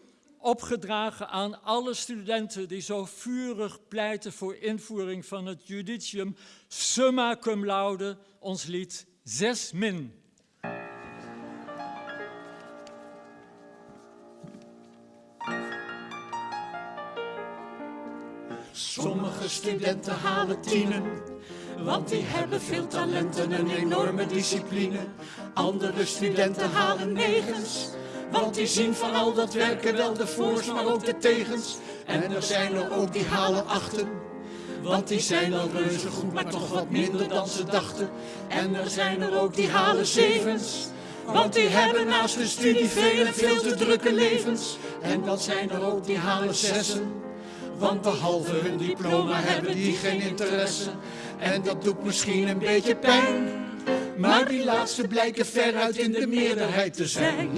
J: opgedragen aan alle studenten die zo vurig pleiten voor invoering van het judicium, summa cum laude, ons lied 6 min.
H: Sommige studenten halen tienen, want die hebben veel talent en een enorme discipline. Andere studenten halen negens, want die zien van al dat werken wel de voors, maar ook de tegens. En er zijn er ook die halen achten, want die zijn al reuze goed, maar toch wat minder dan ze dachten. En er zijn er ook die halen zevens, want die hebben naast de studie veel en veel te drukke levens. En dan zijn er ook die halen zessen. Want behalve hun diploma hebben die geen interesse. En dat doet misschien een beetje pijn. Maar die laatste blijken veruit in de meerderheid te zijn.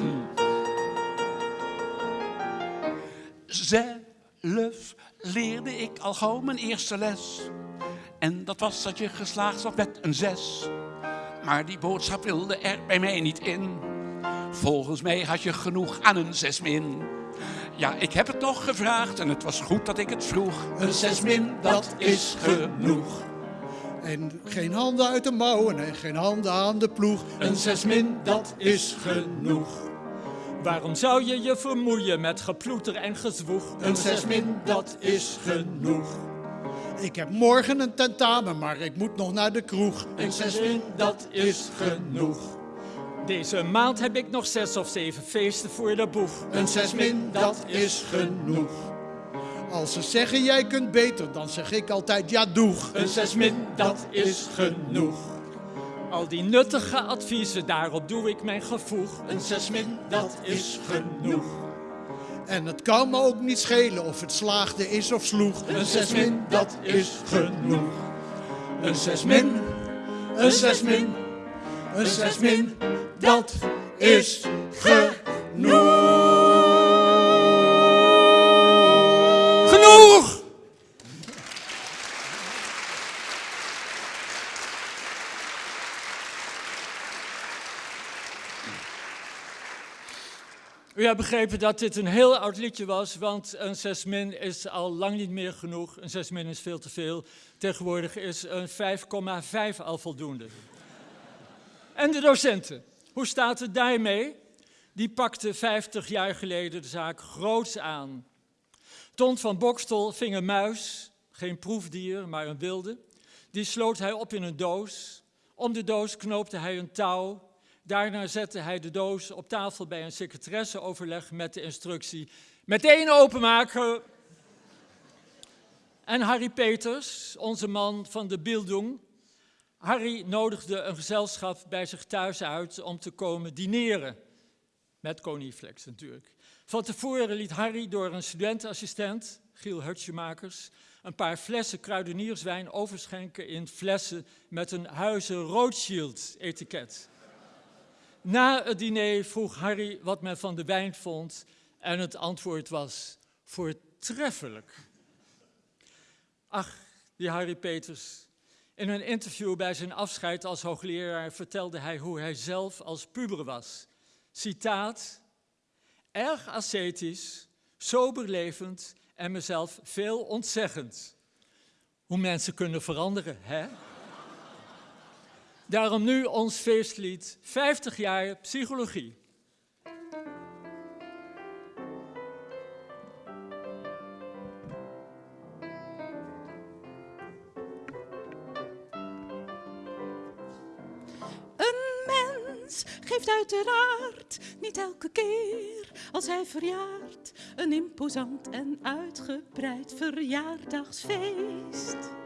K: Zelf leerde ik al gauw mijn eerste les. En dat was dat je geslaagd was met een zes. Maar die boodschap wilde er bij mij niet in. Volgens mij had je genoeg aan een zes min. Ja, ik heb het nog gevraagd en het was goed dat ik het vroeg.
H: Een zes min, dat is genoeg.
I: En geen handen uit de mouwen en geen handen aan de ploeg.
H: Een zes min, dat is genoeg.
J: Waarom zou je je vermoeien met geploeter en gezwoeg?
H: Een zes min, dat is genoeg.
I: Ik heb morgen een tentamen, maar ik moet nog naar de kroeg.
H: Een zes min, dat is genoeg.
J: Deze maand heb ik nog zes of zeven feesten voor de boeg.
H: Een zes min, dat is genoeg.
I: Als ze zeggen jij kunt beter, dan zeg ik altijd ja doeg.
H: Een zes min, dat is genoeg.
J: Al die nuttige adviezen, daarop doe ik mijn gevoeg.
H: Een zes min, dat is genoeg.
I: En het kan me ook niet schelen of het slaagde is of sloeg.
H: Een zes min, dat is genoeg. Een zes min, een zes min, een zes min, dat is genoeg.
J: U hebt begrepen dat dit een heel oud liedje was, want een 6 min is al lang niet meer genoeg. Een 6 min is veel te veel. Tegenwoordig is een 5,5 al voldoende. En de docenten, hoe staat het daarmee? Die pakte 50 jaar geleden de zaak groots aan. Ton van Bokstel ving een muis, geen proefdier, maar een wilde. Die sloot hij op in een doos. Om de doos knoopte hij een touw. Daarna zette hij de doos op tafel bij een secretaresseoverleg met de instructie meteen openmaken. En Harry Peters, onze man van de Bildung, Harry nodigde een gezelschap bij zich thuis uit om te komen dineren. Met Koniflex natuurlijk. Van tevoren liet Harry door een studentenassistent, Giel Hutschemakers, een paar flessen kruidenierswijn overschenken in flessen met een Huizen Rothschild etiket. Na het diner vroeg Harry wat men van de wijn vond en het antwoord was voortreffelijk. Ach, die Harry Peters. In een interview bij zijn afscheid als hoogleraar vertelde hij hoe hij zelf als puber was. Citaat, erg ascetisch, sober levend en mezelf veel ontzeggend. Hoe mensen kunnen veranderen, hè? Daarom nu ons feestlied 50 jaar psychologie.
H: Een mens geeft uiteraard niet elke keer als hij verjaart een imposant en uitgebreid verjaardagsfeest.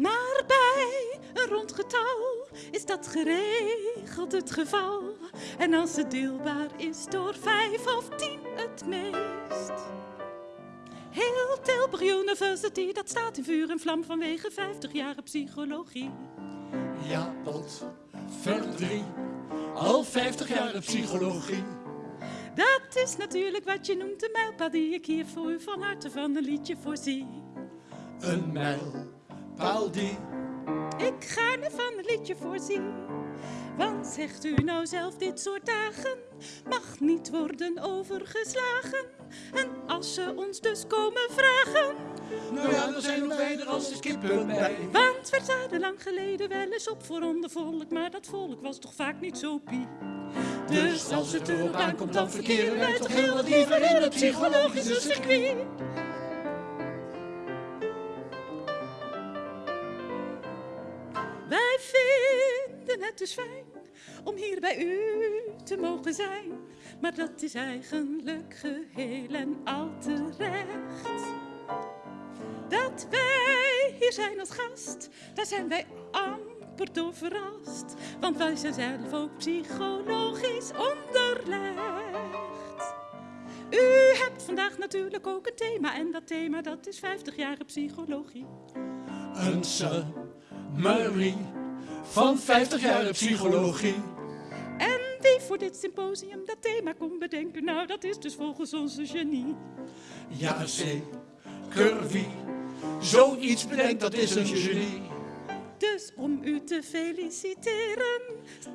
H: Maar bij een rond getal is dat geregeld het geval. En als het deelbaar is door vijf of tien het meest. Heel Tilburg University, dat staat in vuur en vlam vanwege 50 jaar psychologie.
L: Ja, pot, verdrie, al 50 jaar psychologie.
H: Dat is natuurlijk wat je noemt de mijlpaal die ik hier voor u van harte van een liedje voorzie.
L: Een mijlpaal die
H: ik gaarne van een liedje voorzie. Want zegt u nou zelf, dit soort dagen mag niet worden overgeslagen. En als ze ons dus komen vragen.
L: Nou ja, dan zijn wij er als de kippen bij.
H: Want we zaten lang geleden wel eens op voor onder volk, maar dat volk was toch vaak niet zo pie.
L: Dus als het erop aankomt, dan verkeren wij toch heel wat liever in het psychologische circuit.
H: Vinden het dus fijn om hier bij u te mogen zijn. Maar dat is eigenlijk geheel en al terecht. Dat wij hier zijn als gast, daar zijn wij amper door verrast. Want wij zijn zelf ook psychologisch onderlegd. U hebt vandaag natuurlijk ook een thema en dat thema dat is 50 jaar psychologie.
L: Een Marie van 50 jaar psychologie.
H: En wie voor dit symposium dat thema kon bedenken, nou dat is dus volgens onze genie.
L: Ja, zeker wie zoiets bedenkt, dat is een genie.
H: Dus om u te feliciteren,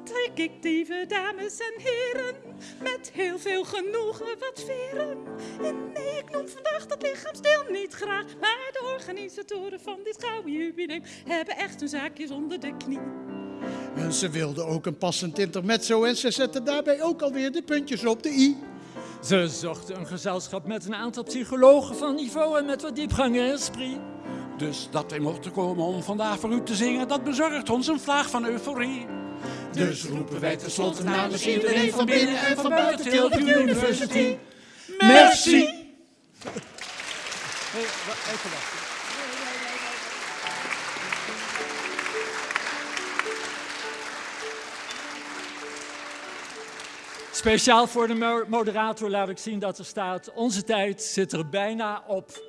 H: trek ik lieve dames en heren met heel veel genoegen wat veren. En nee, ik noem vandaag dat lichaamsdeel niet graag, maar de organisatoren van dit gouden jubileum hebben echt hun zaakjes onder de knie.
I: En ze wilden ook een passend intermezzo en ze zetten daarbij ook alweer de puntjes op de i.
J: Ze zochten een gezelschap met een aantal psychologen van niveau en met wat diepgang en esprit.
K: Dus dat wij mochten komen om vandaag voor u te zingen, dat bezorgt ons een vlaag van euforie.
L: Dus roepen wij tenslotte namens iedereen van binnen en van buiten Tilburg University.
J: Merci!
E: Hey, even wachten.
J: Speciaal voor de moderator laat ik zien dat er staat, onze tijd zit er bijna op.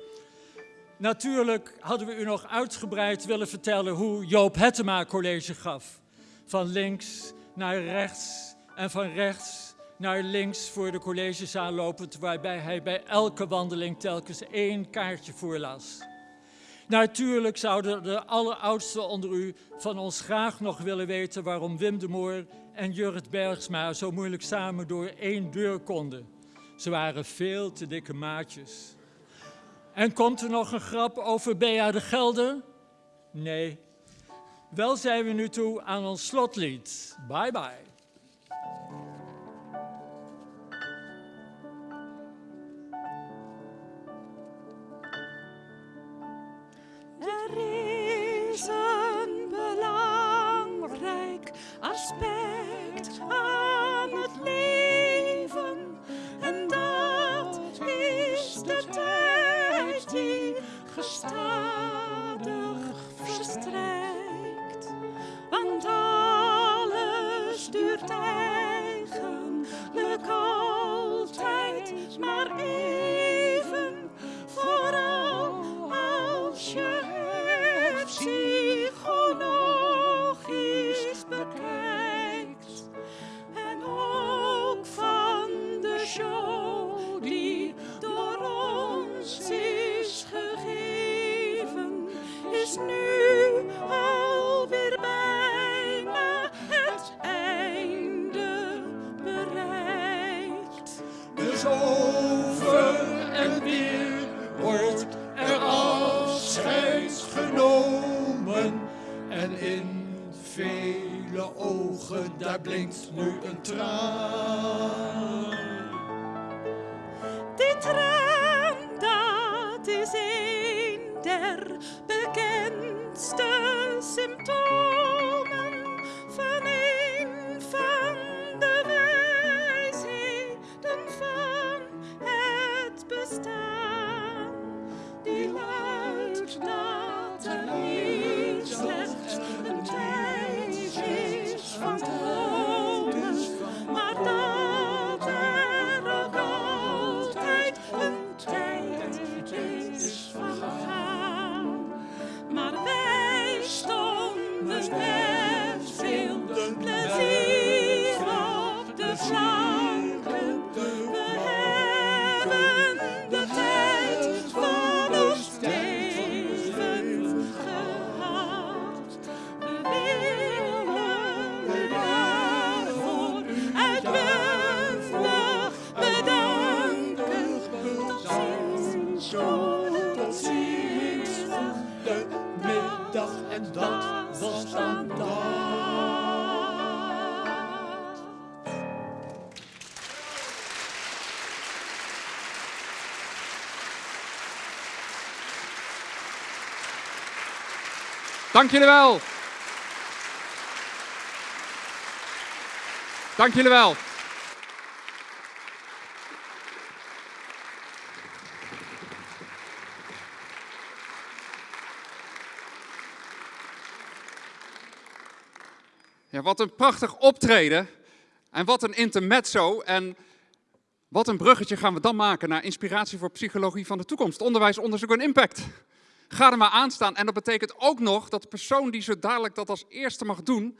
J: Natuurlijk hadden we u nog uitgebreid willen vertellen hoe Joop Hettema college gaf. Van links naar rechts en van rechts naar links voor de collegezaal lopend, waarbij hij bij elke wandeling telkens één kaartje voorlas. Natuurlijk zouden de alleroudsten onder u van ons graag nog willen weten waarom Wim de Moor en Jurrit Bergsma zo moeilijk samen door één deur konden. Ze waren veel te dikke maatjes. En komt er nog een grap over Bea de Gelder? Nee. Wel zijn we nu toe aan ons slotlied. Bye bye.
H: Er is een belangrijk aspect leven. En dat is de tijd die gestadig verstrijkt. Want alles duurt eigenlijk altijd maar even, vooral als je het psychologisch is nu alweer bijna het einde bereikt.
L: Dus over en weer wordt er afscheid genomen. En in vele ogen, daar blinkt nu een traan.
A: Dank jullie wel. Dank jullie wel. Ja, wat een prachtig optreden. En wat een intermezzo. En wat een bruggetje gaan we dan maken naar inspiratie voor psychologie van de toekomst. Onderwijs, onderzoek en impact. Ga er maar aan staan. En dat betekent ook nog dat de persoon die zo dadelijk dat als eerste mag doen,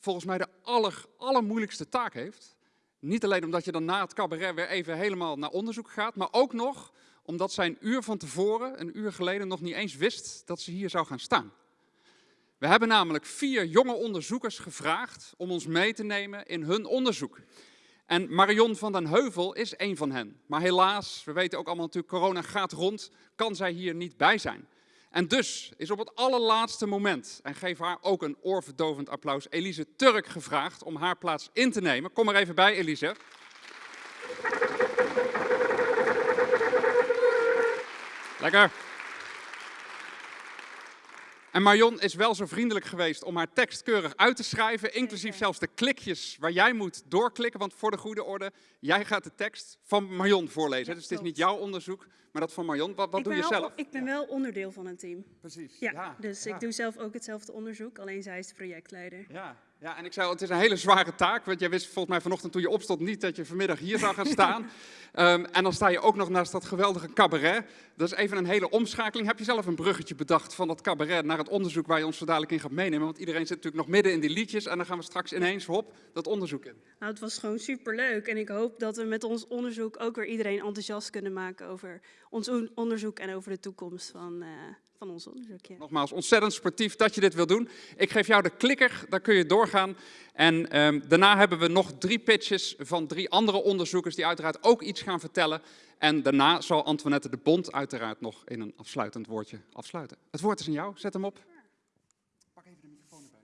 A: volgens mij de aller, allermoeilijkste taak heeft. Niet alleen omdat je dan na het cabaret weer even helemaal naar onderzoek gaat, maar ook nog omdat zij een uur van tevoren, een uur geleden, nog niet eens wist dat ze hier zou gaan staan. We hebben namelijk vier jonge onderzoekers gevraagd om ons mee te nemen in hun onderzoek. En Marion van den Heuvel is een van hen. Maar helaas, we weten ook allemaal natuurlijk, corona gaat rond, kan zij hier niet bij zijn. En dus is op het allerlaatste moment, en geef haar ook een oorverdovend applaus, Elise Turk gevraagd om haar plaats in te nemen. Kom er even bij, Elise. Lekker. En Marion is wel zo vriendelijk geweest om haar tekst keurig uit te schrijven, inclusief zelfs de klikjes waar jij moet doorklikken. Want voor de goede orde, jij gaat de tekst van Marion voorlezen. dus het is niet jouw onderzoek, maar dat van Marion. Wat, wat doe je zelf?
M: Ik ben wel onderdeel van een team.
A: Precies.
M: Ja, dus ik doe zelf ook hetzelfde onderzoek, alleen zij is de projectleider.
A: Ja, ja, en ik zei al, het is een hele zware taak, want jij wist volgens mij vanochtend toen je opstond niet dat je vanmiddag hier zou gaan staan. um, en dan sta je ook nog naast dat geweldige cabaret. Dat is even een hele omschakeling. Heb je zelf een bruggetje bedacht van dat cabaret naar het onderzoek waar je ons zo dadelijk in gaat meenemen? Want iedereen zit natuurlijk nog midden in die liedjes en dan gaan we straks ineens, hop, dat onderzoek in.
M: Nou, het was gewoon superleuk en ik hoop dat we met ons onderzoek ook weer iedereen enthousiast kunnen maken over ons onderzoek en over de toekomst van... Uh, van ons onderzoek.
A: Nogmaals, ontzettend sportief dat je dit wil doen. Ik geef jou de klikker, daar kun je doorgaan. En um, daarna hebben we nog drie pitches van drie andere onderzoekers die uiteraard ook iets gaan vertellen. En daarna zal Antoinette de Bond uiteraard nog in een afsluitend woordje afsluiten. Het woord is aan jou, zet hem op. Pak even de microfoon erbij.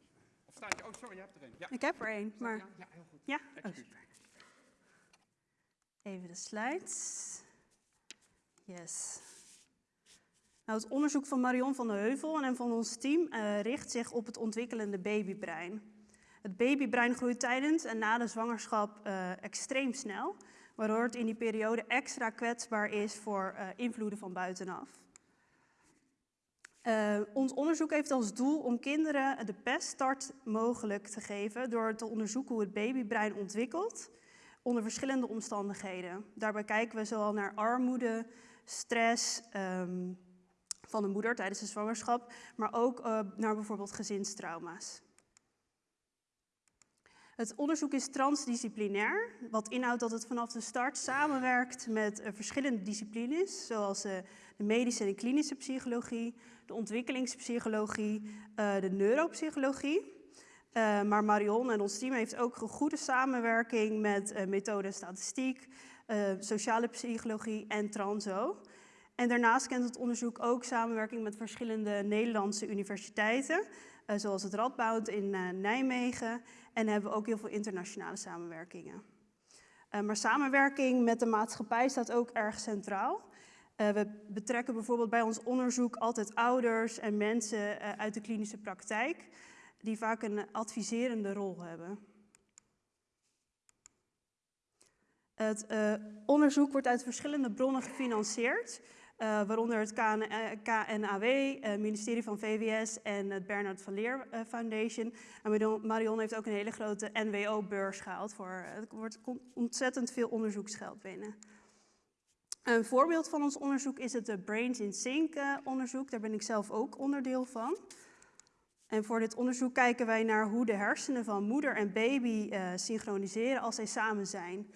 A: Of staat je? Oh, sorry, je hebt er een.
M: Ja. Ik heb er een, maar...
A: Ja, heel goed.
M: Ja? Oh, super. Even de slides. Yes. Nou, het onderzoek van Marion van der Heuvel en van ons team uh, richt zich op het ontwikkelende babybrein. Het babybrein groeit tijdens en na de zwangerschap uh, extreem snel, waardoor het in die periode extra kwetsbaar is voor uh, invloeden van buitenaf. ons onderzoek heeft als doel om kinderen de best start mogelijk te geven door te onderzoeken hoe het babybrein ontwikkelt onder verschillende omstandigheden. Daarbij kijken we zowel naar armoede, stress, um, van de moeder tijdens de zwangerschap, maar ook uh, naar bijvoorbeeld gezinstrauma's. Het onderzoek is transdisciplinair, wat inhoudt dat het vanaf de start samenwerkt met uh, verschillende disciplines, zoals uh, de medische en klinische psychologie, de ontwikkelingspsychologie, de neuropsychologie. maar Marion en ons team heeft ook een goede samenwerking met methode statistiek, sociale psychologie en transo. En daarnaast kent het onderzoek ook samenwerking met verschillende Nederlandse universiteiten, uh, zoals het Radboud in uh, Nijmegen. En hebben we ook heel veel internationale samenwerkingen. Uh, maar samenwerking met de maatschappij staat ook erg centraal. we betrekken bijvoorbeeld bij ons onderzoek altijd ouders en mensen uit de klinische praktijk, die vaak een adviserende rol hebben. Het onderzoek wordt uit verschillende bronnen gefinancierd. Uh, waaronder het KNAW, het uh, ministerie van VWS en het Bernard van Leer Foundation. En Marion heeft ook een hele grote NWO-beurs gehaald. Voor, er wordt ontzettend veel onderzoeksgeld binnen. Een voorbeeld van ons onderzoek is het Brains in Sync onderzoek. Daar ben ik zelf ook onderdeel van. En voor dit onderzoek kijken wij naar hoe de hersenen van moeder en baby synchroniseren als zij samen zijn.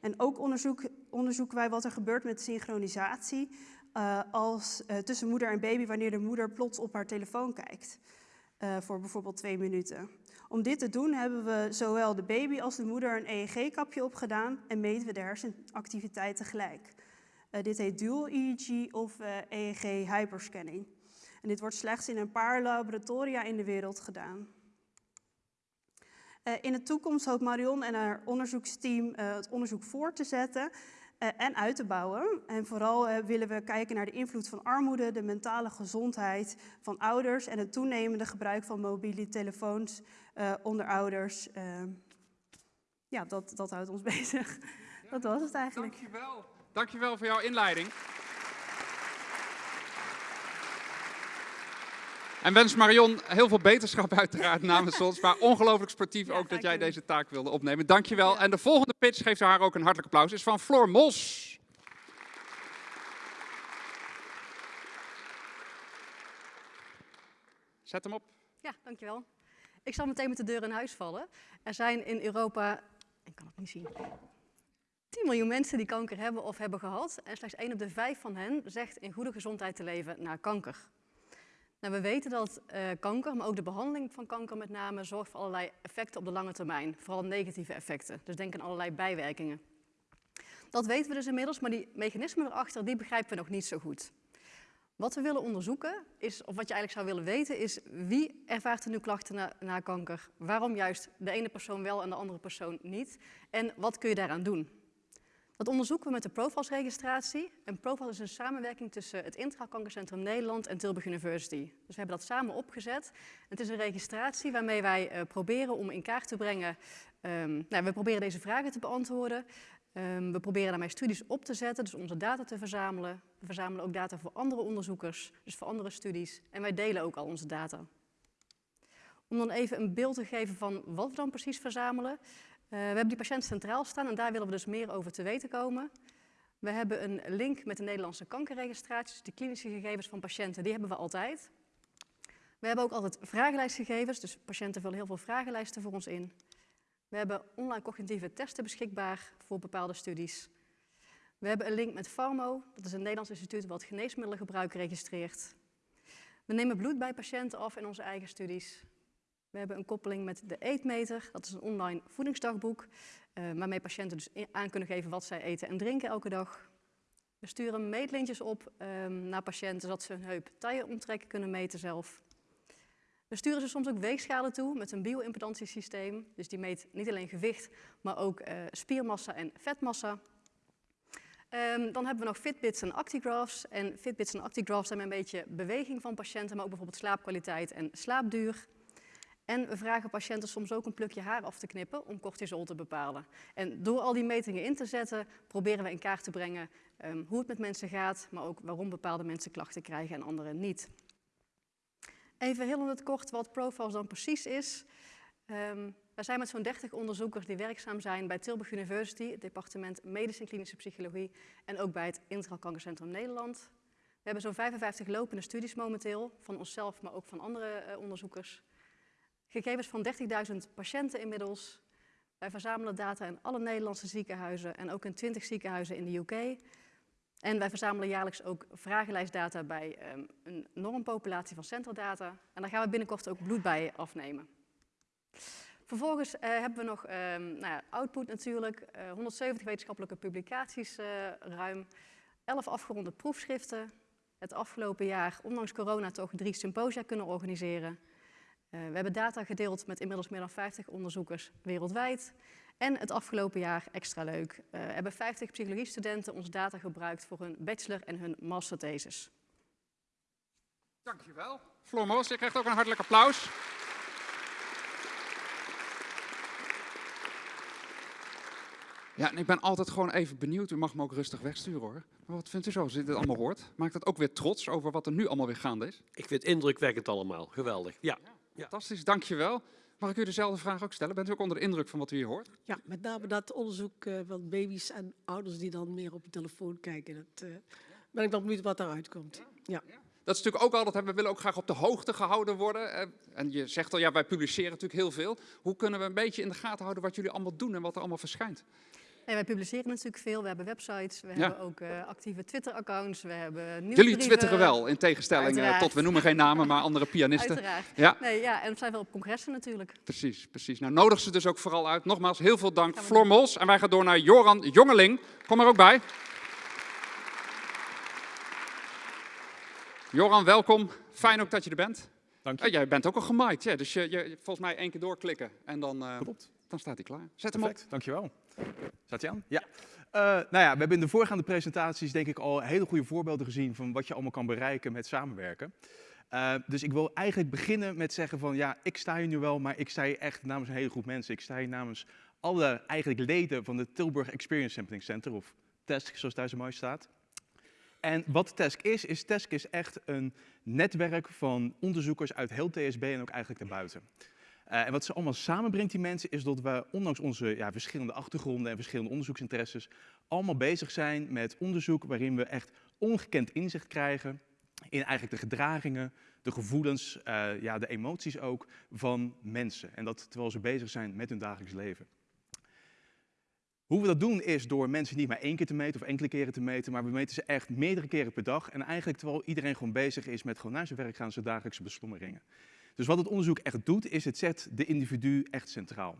M: En ook onderzoek, onderzoeken wij wat er gebeurt met synchronisatie uh, als, uh, tussen moeder en baby wanneer de moeder plots op haar telefoon kijkt. Uh, voor bijvoorbeeld twee minuten. Om dit te doen hebben we zowel de baby als de moeder een EEG-kapje opgedaan en meten we de hersenactiviteit tegelijk. dit heet dual EEG of EEG hyperscanning. En dit wordt slechts in een paar laboratoria in de wereld gedaan. in de toekomst hoopt Marion en haar onderzoeksteam het onderzoek voor te zetten eh, en uit te bouwen. En vooral eh, willen we kijken naar de invloed van armoede, de mentale gezondheid van ouders en het toenemende gebruik van mobiele telefoons eh, onder ouders. Eh, ja, dat, dat houdt ons bezig. Dat was het eigenlijk.
A: Dankjewel. Dankjewel voor jouw inleiding. En wens Marion heel veel beterschap uiteraard namens ons. Maar ongelooflijk sportief ook dat jij deze taak wilde opnemen. Dankjewel. En de volgende pitch, geeft haar ook een hartelijk applaus, is van Floor Mos. Zet hem op.
N: Ja, dankjewel. Ik zal meteen met de deur in huis vallen. Er zijn in Europa, ik kan het niet zien, 10 miljoen mensen die kanker hebben of hebben gehad. En slechts 1 op de 5 van hen zegt in goede gezondheid te leven na kanker. Nou, we weten dat uh, kanker, maar ook de behandeling van kanker met name, zorgt voor allerlei effecten op de lange termijn. Vooral negatieve effecten. Dus denk aan allerlei bijwerkingen. Dat weten we dus inmiddels, maar die mechanismen erachter, die begrijpen we nog niet zo goed. Wat we willen onderzoeken, is, of wat je eigenlijk zou willen weten, is wie ervaart er nu klachten na kanker? Waarom juist de ene persoon wel en de andere persoon niet? En wat kun je daaraan doen? Dat onderzoeken we met de Profiles-registratie. En Profiles is een samenwerking tussen het Intra Kankercentrum Nederland en Tilburg University. Dus we hebben dat samen opgezet. Het is een registratie waarmee wij uh, proberen om in kaart te brengen... Um, nou, we proberen deze vragen te beantwoorden. Um, we proberen daarmee studies op te zetten, dus onze data te verzamelen. We verzamelen ook data voor andere onderzoekers, dus voor andere studies. En wij delen ook al onze data. Om dan even een beeld te geven van wat we dan precies verzamelen. Uh, we hebben die patiënt centraal staan en daar willen we dus meer over te weten komen. We hebben een link met de Nederlandse kankerregistraties, de klinische gegevens van patiënten, die hebben we altijd. We hebben ook altijd vragenlijstgegevens, dus patiënten vullen heel veel vragenlijsten voor ons in. We hebben online cognitieve testen beschikbaar voor bepaalde studies. We hebben een link met Pharmo, dat is een Nederlands instituut wat geneesmiddelengebruik registreert. We nemen bloed bij patiënten af in onze eigen studies. We hebben een koppeling met de Eetmeter, dat is een online voedingsdagboek, uh, waarmee patiënten dus aan kunnen geven wat zij eten en drinken elke dag. We sturen meetlintjes op um, naar patiënten, zodat ze hun heup omtrekken kunnen meten zelf. We sturen ze soms ook weegschalen toe met een bio-impedantiesysteem. Dus die meet niet alleen gewicht, maar ook uh, spiermassa en vetmassa. Um, dan hebben we nog Fitbits en Actigraphs. En Fitbits en Actigraphs zijn een beetje beweging van patiënten, maar ook bijvoorbeeld slaapkwaliteit en slaapduur. En we vragen patiënten soms ook een plukje haar af te knippen om cortisol te bepalen. En door al die metingen in te zetten, proberen we in kaart te brengen um, hoe het met mensen gaat, maar ook waarom bepaalde mensen klachten krijgen en anderen niet. Even heel in het kort wat Profiles dan precies is. Um, wij zijn met zo'n 30 onderzoekers die werkzaam zijn bij Tilburg University, het departement Medische en Klinische Psychologie en ook bij het Integraal Kankercentrum Nederland. We hebben zo'n 55 lopende studies momenteel, van onszelf, maar ook van andere uh, onderzoekers. Gegevens van 30.000 patiënten inmiddels. Wij verzamelen data in alle Nederlandse ziekenhuizen en ook in 20 ziekenhuizen in de UK. En wij verzamelen jaarlijks ook vragenlijstdata bij um, een normpopulatie van centerdata. En daar gaan we binnenkort ook bloed bij afnemen. Vervolgens uh, hebben we nog um, nou ja, output natuurlijk, uh, 170 wetenschappelijke publicaties uh, ruim, 11 afgeronde proefschriften. Het afgelopen jaar, ondanks corona, toch drie symposia kunnen organiseren. We hebben data gedeeld met inmiddels meer dan 50 onderzoekers wereldwijd. En het afgelopen jaar, extra leuk, uh, hebben 50 psychologiestudenten onze data gebruikt voor hun bachelor en hun masterthesis.
A: Dankjewel. Floor Moos, je krijgt ook een hartelijk applaus. Ja, en ik ben altijd gewoon even benieuwd. U mag me ook rustig wegsturen hoor. Maar wat vindt u zo, als u dit allemaal hoort? Maakt het ook weer trots over wat er nu allemaal weer gaande is?
O: Ik vind het indrukwekkend allemaal. Geweldig. Ja.
A: Ja fantastisch, dankjewel. Mag ik u dezelfde vraag ook stellen? Bent u ook onder de indruk van wat u hier hoort?
P: Ja, met name dat onderzoek uh, van baby's en ouders die dan meer op de telefoon kijken. Dat uh, ben ik dan benieuwd wat daaruit komt. Ja. ja.
A: Dat is natuurlijk ook altijd, we willen ook graag op de hoogte gehouden worden. En je zegt al, ja, wij publiceren natuurlijk heel veel. Hoe kunnen we een beetje in de gaten houden wat jullie allemaal doen en wat er allemaal verschijnt?
N: Nee, wij publiceren natuurlijk veel. We hebben websites, we ja. hebben ook uh, actieve Twitter-accounts, we hebben
A: Jullie twitteren wel, in tegenstelling uh, tot, we noemen geen namen, maar andere pianisten.
N: Uiteraard.
A: Ja.
N: Nee, ja, en we zijn wel op congressen natuurlijk.
A: Precies, precies. Nou, nodig ze dus ook vooral uit. Nogmaals, heel veel dank, Floor Mols. En wij gaan door naar Joran Jongeling. Kom er ook bij. Joran, welkom. Fijn ook dat je er bent.
Q: Dank je.
A: Uh, jij bent ook al gemaaid, ja, dus je, je, volgens mij één keer doorklikken en dan, uh,
Q: Klopt.
A: dan staat hij klaar. Zet
Q: Perfect,
A: hem op.
Q: dankjewel. Staat hij aan? Ja. Uh, nou ja, we hebben in de voorgaande presentaties denk ik al hele goede voorbeelden gezien van wat je allemaal kan bereiken met samenwerken. Uh, dus ik wil eigenlijk beginnen met zeggen van ja, ik sta hier nu wel, maar ik sta hier echt namens een hele groep mensen. Ik sta hier namens alle eigenlijk leden van de Tilburg Experience Sampling Center, of TESC zoals daar zo mooi staat. En wat TESC is, is TESC is echt een netwerk van onderzoekers uit heel TSB en ook eigenlijk daarbuiten. Uh, en wat ze allemaal samenbrengt, die mensen, is dat we ondanks onze ja, verschillende achtergronden en verschillende onderzoeksinteresses allemaal bezig zijn met onderzoek waarin we echt ongekend inzicht krijgen in eigenlijk de gedragingen, de gevoelens, uh, ja, de emoties ook van mensen. En dat terwijl ze bezig zijn met hun dagelijks leven. Hoe we dat doen is door mensen niet maar één keer te meten of enkele keren te meten, maar we meten ze echt meerdere keren per dag. En eigenlijk terwijl iedereen gewoon bezig is met gewoon naar zijn werk gaan, zijn dagelijkse beslommeringen. Dus wat het onderzoek echt doet, is het zet de individu echt centraal.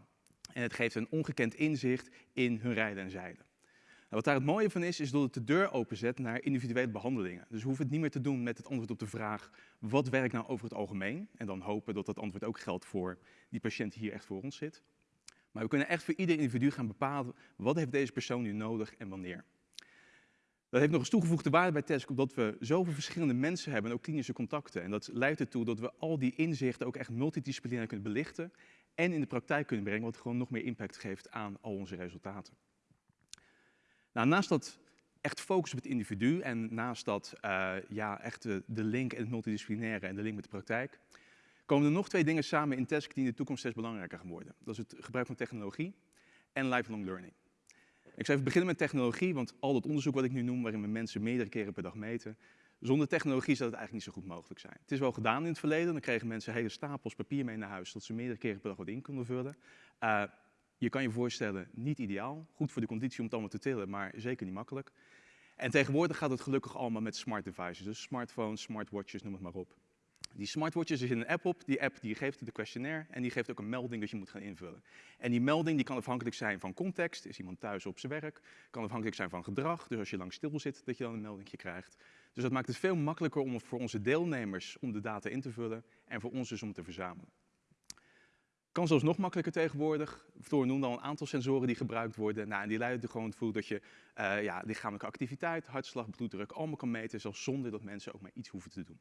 Q: En het geeft een ongekend inzicht in hun rijden en zeilen. Nou, wat daar het mooie van is, is dat het de deur openzet naar individuele behandelingen. Dus we hoeven het niet meer te doen met het antwoord op de vraag, wat werkt nou over het algemeen? En dan hopen dat dat antwoord ook geldt voor die patiënt die hier echt voor ons zit. Maar we kunnen echt voor ieder individu gaan bepalen, wat heeft deze persoon nu nodig en wanneer. Dat heeft nog eens toegevoegde waarde bij TESC, omdat we zoveel verschillende mensen hebben en ook klinische contacten. En dat leidt ertoe dat we al die inzichten ook echt multidisciplinair kunnen belichten en in de praktijk kunnen brengen, wat gewoon nog meer impact geeft aan al onze resultaten. Nou, naast dat echt focus op het individu en naast dat uh, ja, echt de, de, link en het multidisciplinaire en de link met de praktijk, komen er nog twee dingen samen in TESC die in de toekomst steeds belangrijker gaan worden. Dat is het gebruik van technologie en lifelong learning. Ik zou even beginnen met technologie, want al dat onderzoek wat ik nu noem, waarin we mensen meerdere keren per dag meten, zonder technologie zou het eigenlijk niet zo goed mogelijk zijn. Het is wel gedaan in het verleden, dan kregen mensen hele stapels papier mee naar huis, dat ze meerdere keren per dag wat in konden vullen. Uh, je kan je voorstellen, niet ideaal, goed voor de conditie om het allemaal te tillen, maar zeker niet makkelijk. En tegenwoordig gaat het gelukkig allemaal met smart devices, dus smartphones, smartwatches, noem het maar op. Die smartwatches, er zit een app op, die app die geeft de questionnaire en die geeft ook een melding dat je moet gaan invullen. En die melding die kan afhankelijk zijn van context, is iemand thuis op zijn werk, kan afhankelijk zijn van gedrag, dus als je lang stil zit, dat je dan een melding krijgt. Dus dat maakt het veel makkelijker om voor onze deelnemers om de data in te vullen en voor ons dus om te verzamelen. Kan zelfs nog makkelijker tegenwoordig. Floor noemde al een aantal sensoren die gebruikt worden. Nou, en die leiden er gewoon toe dat je uh, ja, lichamelijke activiteit, hartslag, bloeddruk allemaal kan meten, zelfs zonder dat mensen ook maar iets hoeven te doen.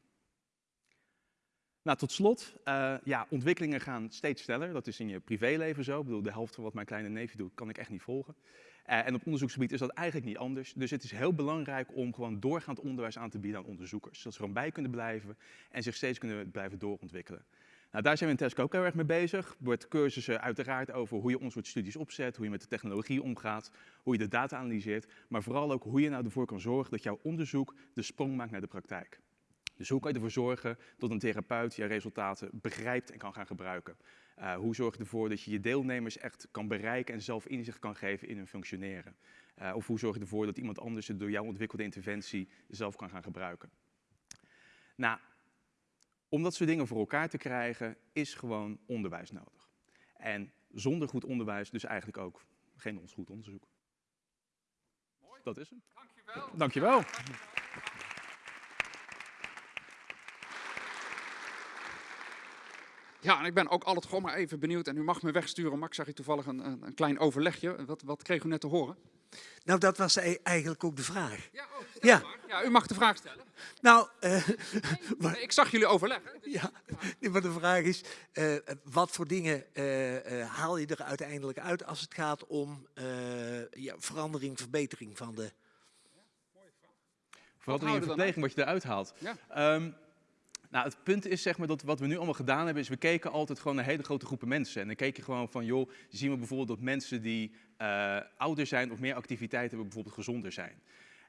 Q: Nou, tot slot, uh, ja, ontwikkelingen gaan steeds sneller. Dat is in je privéleven zo. Ik bedoel, de helft van wat mijn kleine neefje doet, kan ik echt niet volgen. Uh, en op onderzoeksgebied is dat eigenlijk niet anders. Dus het is heel belangrijk om gewoon doorgaand onderwijs aan te bieden aan onderzoekers. Zodat ze gewoon bij kunnen blijven en zich steeds kunnen blijven doorontwikkelen. Nou, daar zijn we in TESC ook heel erg mee bezig. Er wordt cursussen uiteraard over hoe je ons soort studies opzet, hoe je met de technologie omgaat, hoe je de data analyseert, maar vooral ook hoe je nou ervoor kan zorgen dat jouw onderzoek de sprong maakt naar de praktijk. Dus hoe kan je ervoor zorgen dat een therapeut je resultaten begrijpt en kan gaan gebruiken? Uh, hoe zorg je ervoor dat je je deelnemers echt kan bereiken en zelf inzicht kan geven in hun functioneren? Uh, of hoe zorg je ervoor dat iemand anders het door jouw ontwikkelde interventie zelf kan gaan gebruiken? Nou, om dat soort dingen voor elkaar te krijgen, is gewoon onderwijs nodig. En zonder goed onderwijs dus eigenlijk ook geen ons goed onderzoek.
A: Mooi.
Q: Dat is hem.
A: Dankjewel.
Q: Dankjewel.
A: Ja, en ik ben ook altijd gewoon maar even benieuwd. En u mag me wegsturen, Max, zag je toevallig een, een, een klein overlegje. Wat, wat kreeg u net te horen?
R: Nou, dat was e- eigenlijk ook de vraag.
A: Ja, oh, ja. ja, u mag de vraag stellen.
R: Nou, uh,
A: nee, ik zag jullie overleggen.
R: Ja, maar de vraag is, uh, wat voor dingen uh, haal je er uiteindelijk uit als het gaat om ja, verandering, verbetering van de...
Q: Verandering en verbetering, wat je eruit haalt.
A: Ja.
Q: Um, nou, het punt is zeg maar dat wat we nu allemaal gedaan hebben, is we keken altijd gewoon naar hele grote groepen mensen. En dan keek je gewoon van, joh, zien we bijvoorbeeld dat mensen die uh, ouder zijn of meer activiteit hebben, bijvoorbeeld gezonder zijn.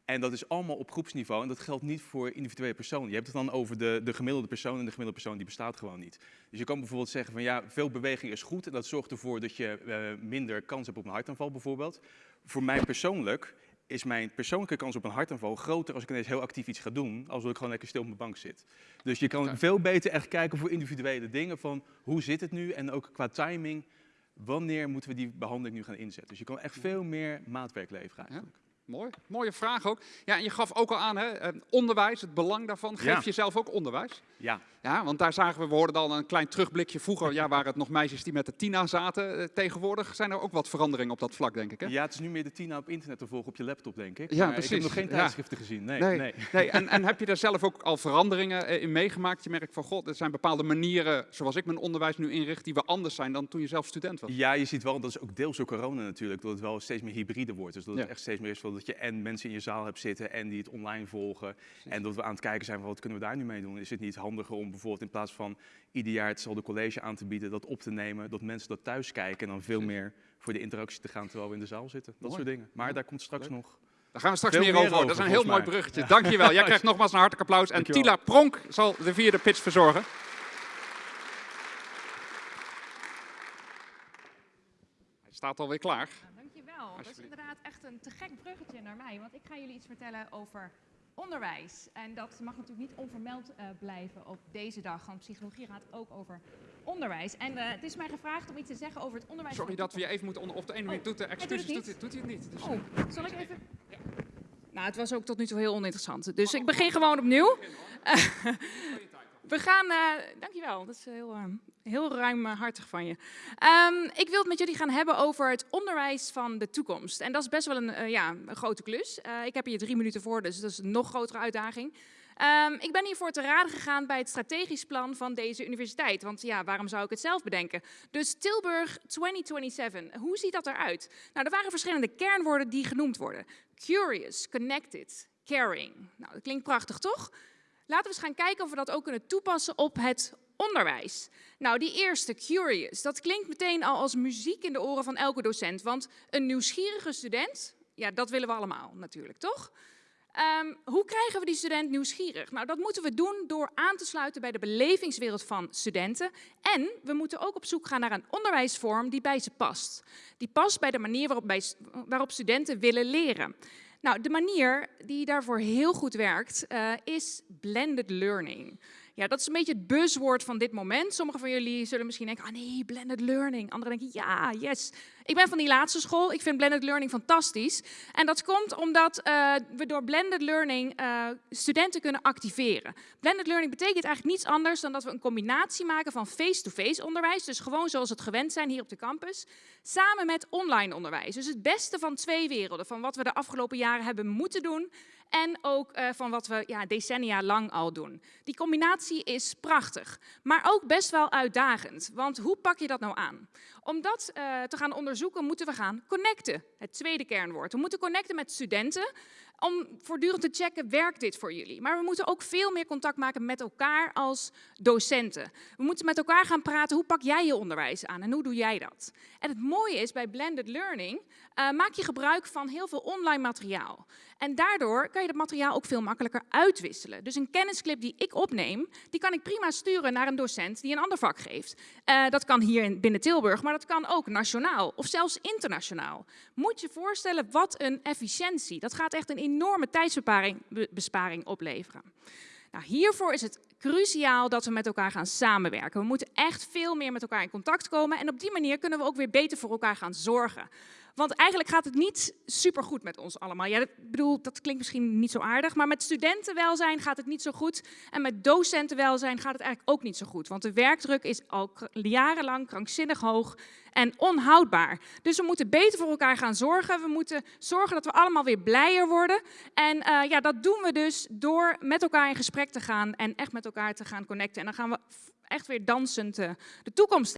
Q: En dat is allemaal op groepsniveau en dat geldt niet voor individuele personen. Je hebt het dan over de, de gemiddelde persoon en de gemiddelde persoon die bestaat gewoon niet. Dus je kan bijvoorbeeld zeggen van ja, veel beweging is goed en dat zorgt ervoor dat je uh, minder kans hebt op een hartaanval bijvoorbeeld. Voor mij persoonlijk is mijn persoonlijke kans op een hartaanval groter als ik ineens heel actief iets ga doen, als ik gewoon lekker stil op mijn bank zit. Dus je kan veel beter echt kijken voor individuele dingen van hoe zit het nu en ook qua timing, wanneer moeten we die behandeling nu gaan inzetten. Dus je kan echt veel meer maatwerk leveren eigenlijk.
A: Ja? Mooi, mooie vraag ook. Ja, en je gaf ook al aan, hè, eh, onderwijs, het belang daarvan. Geef
Q: Ja.
A: je zelf ook onderwijs?
Q: Ja.
A: Ja, want daar zagen we, we hoorden al een klein terugblikje. Vroeger ja, waren het nog meisjes die met de Tina zaten. Eh, Tegenwoordig zijn er ook wat veranderingen op dat vlak, denk ik. Hè?
Q: Ja, het is nu meer de Tina op internet te volgen op je laptop, denk ik.
A: Ja,
Q: Maar
A: precies.
Q: Ik heb nog geen
A: Ja.
Q: tijdschriften gezien. Nee,
A: nee,
Q: nee.
A: nee. En, en heb je daar zelf ook al veranderingen eh, in meegemaakt? Je merkt van, god, er zijn bepaalde manieren, zoals ik mijn onderwijs nu inricht, die wel anders zijn dan toen je zelf student was.
Q: Ja, je ziet wel, dat is ook deels door corona natuurlijk, dat het wel steeds meer hybride wordt. Dus dat het
A: Ja.
Q: echt steeds meer is van dat je en mensen in je zaal hebt zitten en die het online volgen. En dat we aan het kijken zijn van wat kunnen we daar nu mee doen. Is het niet handiger om bijvoorbeeld in plaats van ieder jaar hetzelfde college aan te bieden, dat op te nemen, dat mensen dat thuis kijken en dan veel meer voor de interactie te gaan terwijl we in de zaal zitten. Dat
A: Mooi.
Q: soort dingen. Maar daar komt straks nog.
A: Daar gaan we straks meer over. Dat is een heel mooi bruggetje.
Q: Ja.
A: Dankjewel. Jij krijgt nogmaals een hartelijk applaus. En
Q: Dankjewel.
A: Tila Pronk zal de vierde pitch verzorgen. Hij staat alweer klaar.
S: Dat is inderdaad echt een te gek bruggetje naar mij, want ik ga jullie iets vertellen over onderwijs. En dat mag natuurlijk niet onvermeld eh, blijven op deze dag, want psychologie gaat ook over onderwijs. En eh, het is mij gevraagd om iets te zeggen over het onderwijs.
A: Sorry dat we je even moeten onder... Of de ene minuut doet de
S: doet
A: excuses,
S: het
A: doet, hij- doet hij het niet. Dus,
S: Oh, zal ik even... Nou, het was ook tot nu toe heel oninteressant. Dus ik begin gewoon opnieuw. We gaan, eh, dankjewel, dat is heel, eh, heel ruimhartig van je. Ehm, ik wil het met jullie gaan hebben over het onderwijs van de toekomst. En dat is best wel een, eh, ja, grote klus. Ik heb hier drie minuten voor, dus dat is een nog grotere uitdaging. Ehm, ik ben hiervoor te raden gegaan bij het strategisch plan van deze universiteit. Want ja, waarom zou ik het zelf bedenken? Dus Tilburg 2027, hoe ziet dat eruit? Nou, er waren verschillende kernwoorden die genoemd worden. Curious, connected, caring. Nou, dat klinkt prachtig, toch? Laten we eens gaan kijken of we dat ook kunnen toepassen op het onderwijs. Nou, die eerste, curious, dat klinkt meteen al als muziek in de oren van elke docent. Want een nieuwsgierige student, ja, dat willen we allemaal natuurlijk, toch? Ehm, hoe krijgen we die student nieuwsgierig? Nou, dat moeten we doen door aan te sluiten bij de belevingswereld van studenten. En we moeten ook op zoek gaan naar een onderwijsvorm die bij ze past. Die past bij de manier waarop, bij, waarop studenten willen leren. Nou, de manier die daarvoor heel goed werkt, eh, is blended learning. Ja, dat is een beetje het buzzwoord van dit moment. Sommigen van jullie zullen misschien denken, ah nee, blended learning. Anderen denken, ja, yes. Ik ben van die laatste school. Ik vind blended learning fantastisch. En dat komt omdat eh, we door blended learning eh, studenten kunnen activeren. Blended learning betekent eigenlijk niets anders dan dat we een combinatie maken van face-to-face onderwijs, dus gewoon zoals het gewend zijn hier op de campus, samen met online onderwijs. Dus het beste van twee werelden, van wat we de afgelopen jaren hebben moeten doen en ook eh, van wat we ja, decennia lang al doen. Die combinatie is prachtig, maar ook best wel uitdagend. Want hoe pak je dat nou aan? Om dat eh, te gaan onderzoeken moeten we gaan connecten. Het tweede kernwoord. We moeten connecten met studenten om voortdurend te checken, werkt dit voor jullie? Maar we moeten ook veel meer contact maken met elkaar als docenten. We moeten met elkaar gaan praten, hoe pak jij je onderwijs aan en hoe doe jij dat? En het mooie is, bij blended learning eh, maak je gebruik van heel veel online materiaal. En daardoor kan je dat materiaal ook veel makkelijker uitwisselen. Dus een kennisclip die ik opneem, die kan ik prima sturen naar een docent die een ander vak geeft. Eh, dat kan hier in, binnen Tilburg, maar dat kan ook nationaal of zelfs internationaal. Moet je voorstellen wat een efficiëntie. Dat gaat echt een enorme tijdsbesparing be- besparing opleveren. Nou, hiervoor is het cruciaal dat we met elkaar gaan samenwerken. We moeten echt veel meer met elkaar in contact komen en op die manier kunnen we ook weer beter voor elkaar gaan zorgen. Want eigenlijk gaat het niet supergoed met ons allemaal. Ja, dat, bedoel, dat klinkt misschien niet zo aardig, maar met studentenwelzijn gaat het niet zo goed. En met docentenwelzijn gaat het eigenlijk ook niet zo goed. Want de werkdruk is al jarenlang krankzinnig hoog en onhoudbaar. Dus we moeten beter voor elkaar gaan zorgen. We moeten zorgen dat we allemaal weer blijer worden. En eh, ja, dat doen we dus door met elkaar in gesprek te gaan en echt met elkaar te gaan connecten. En dan gaan we echt weer dansend eh, de toekomst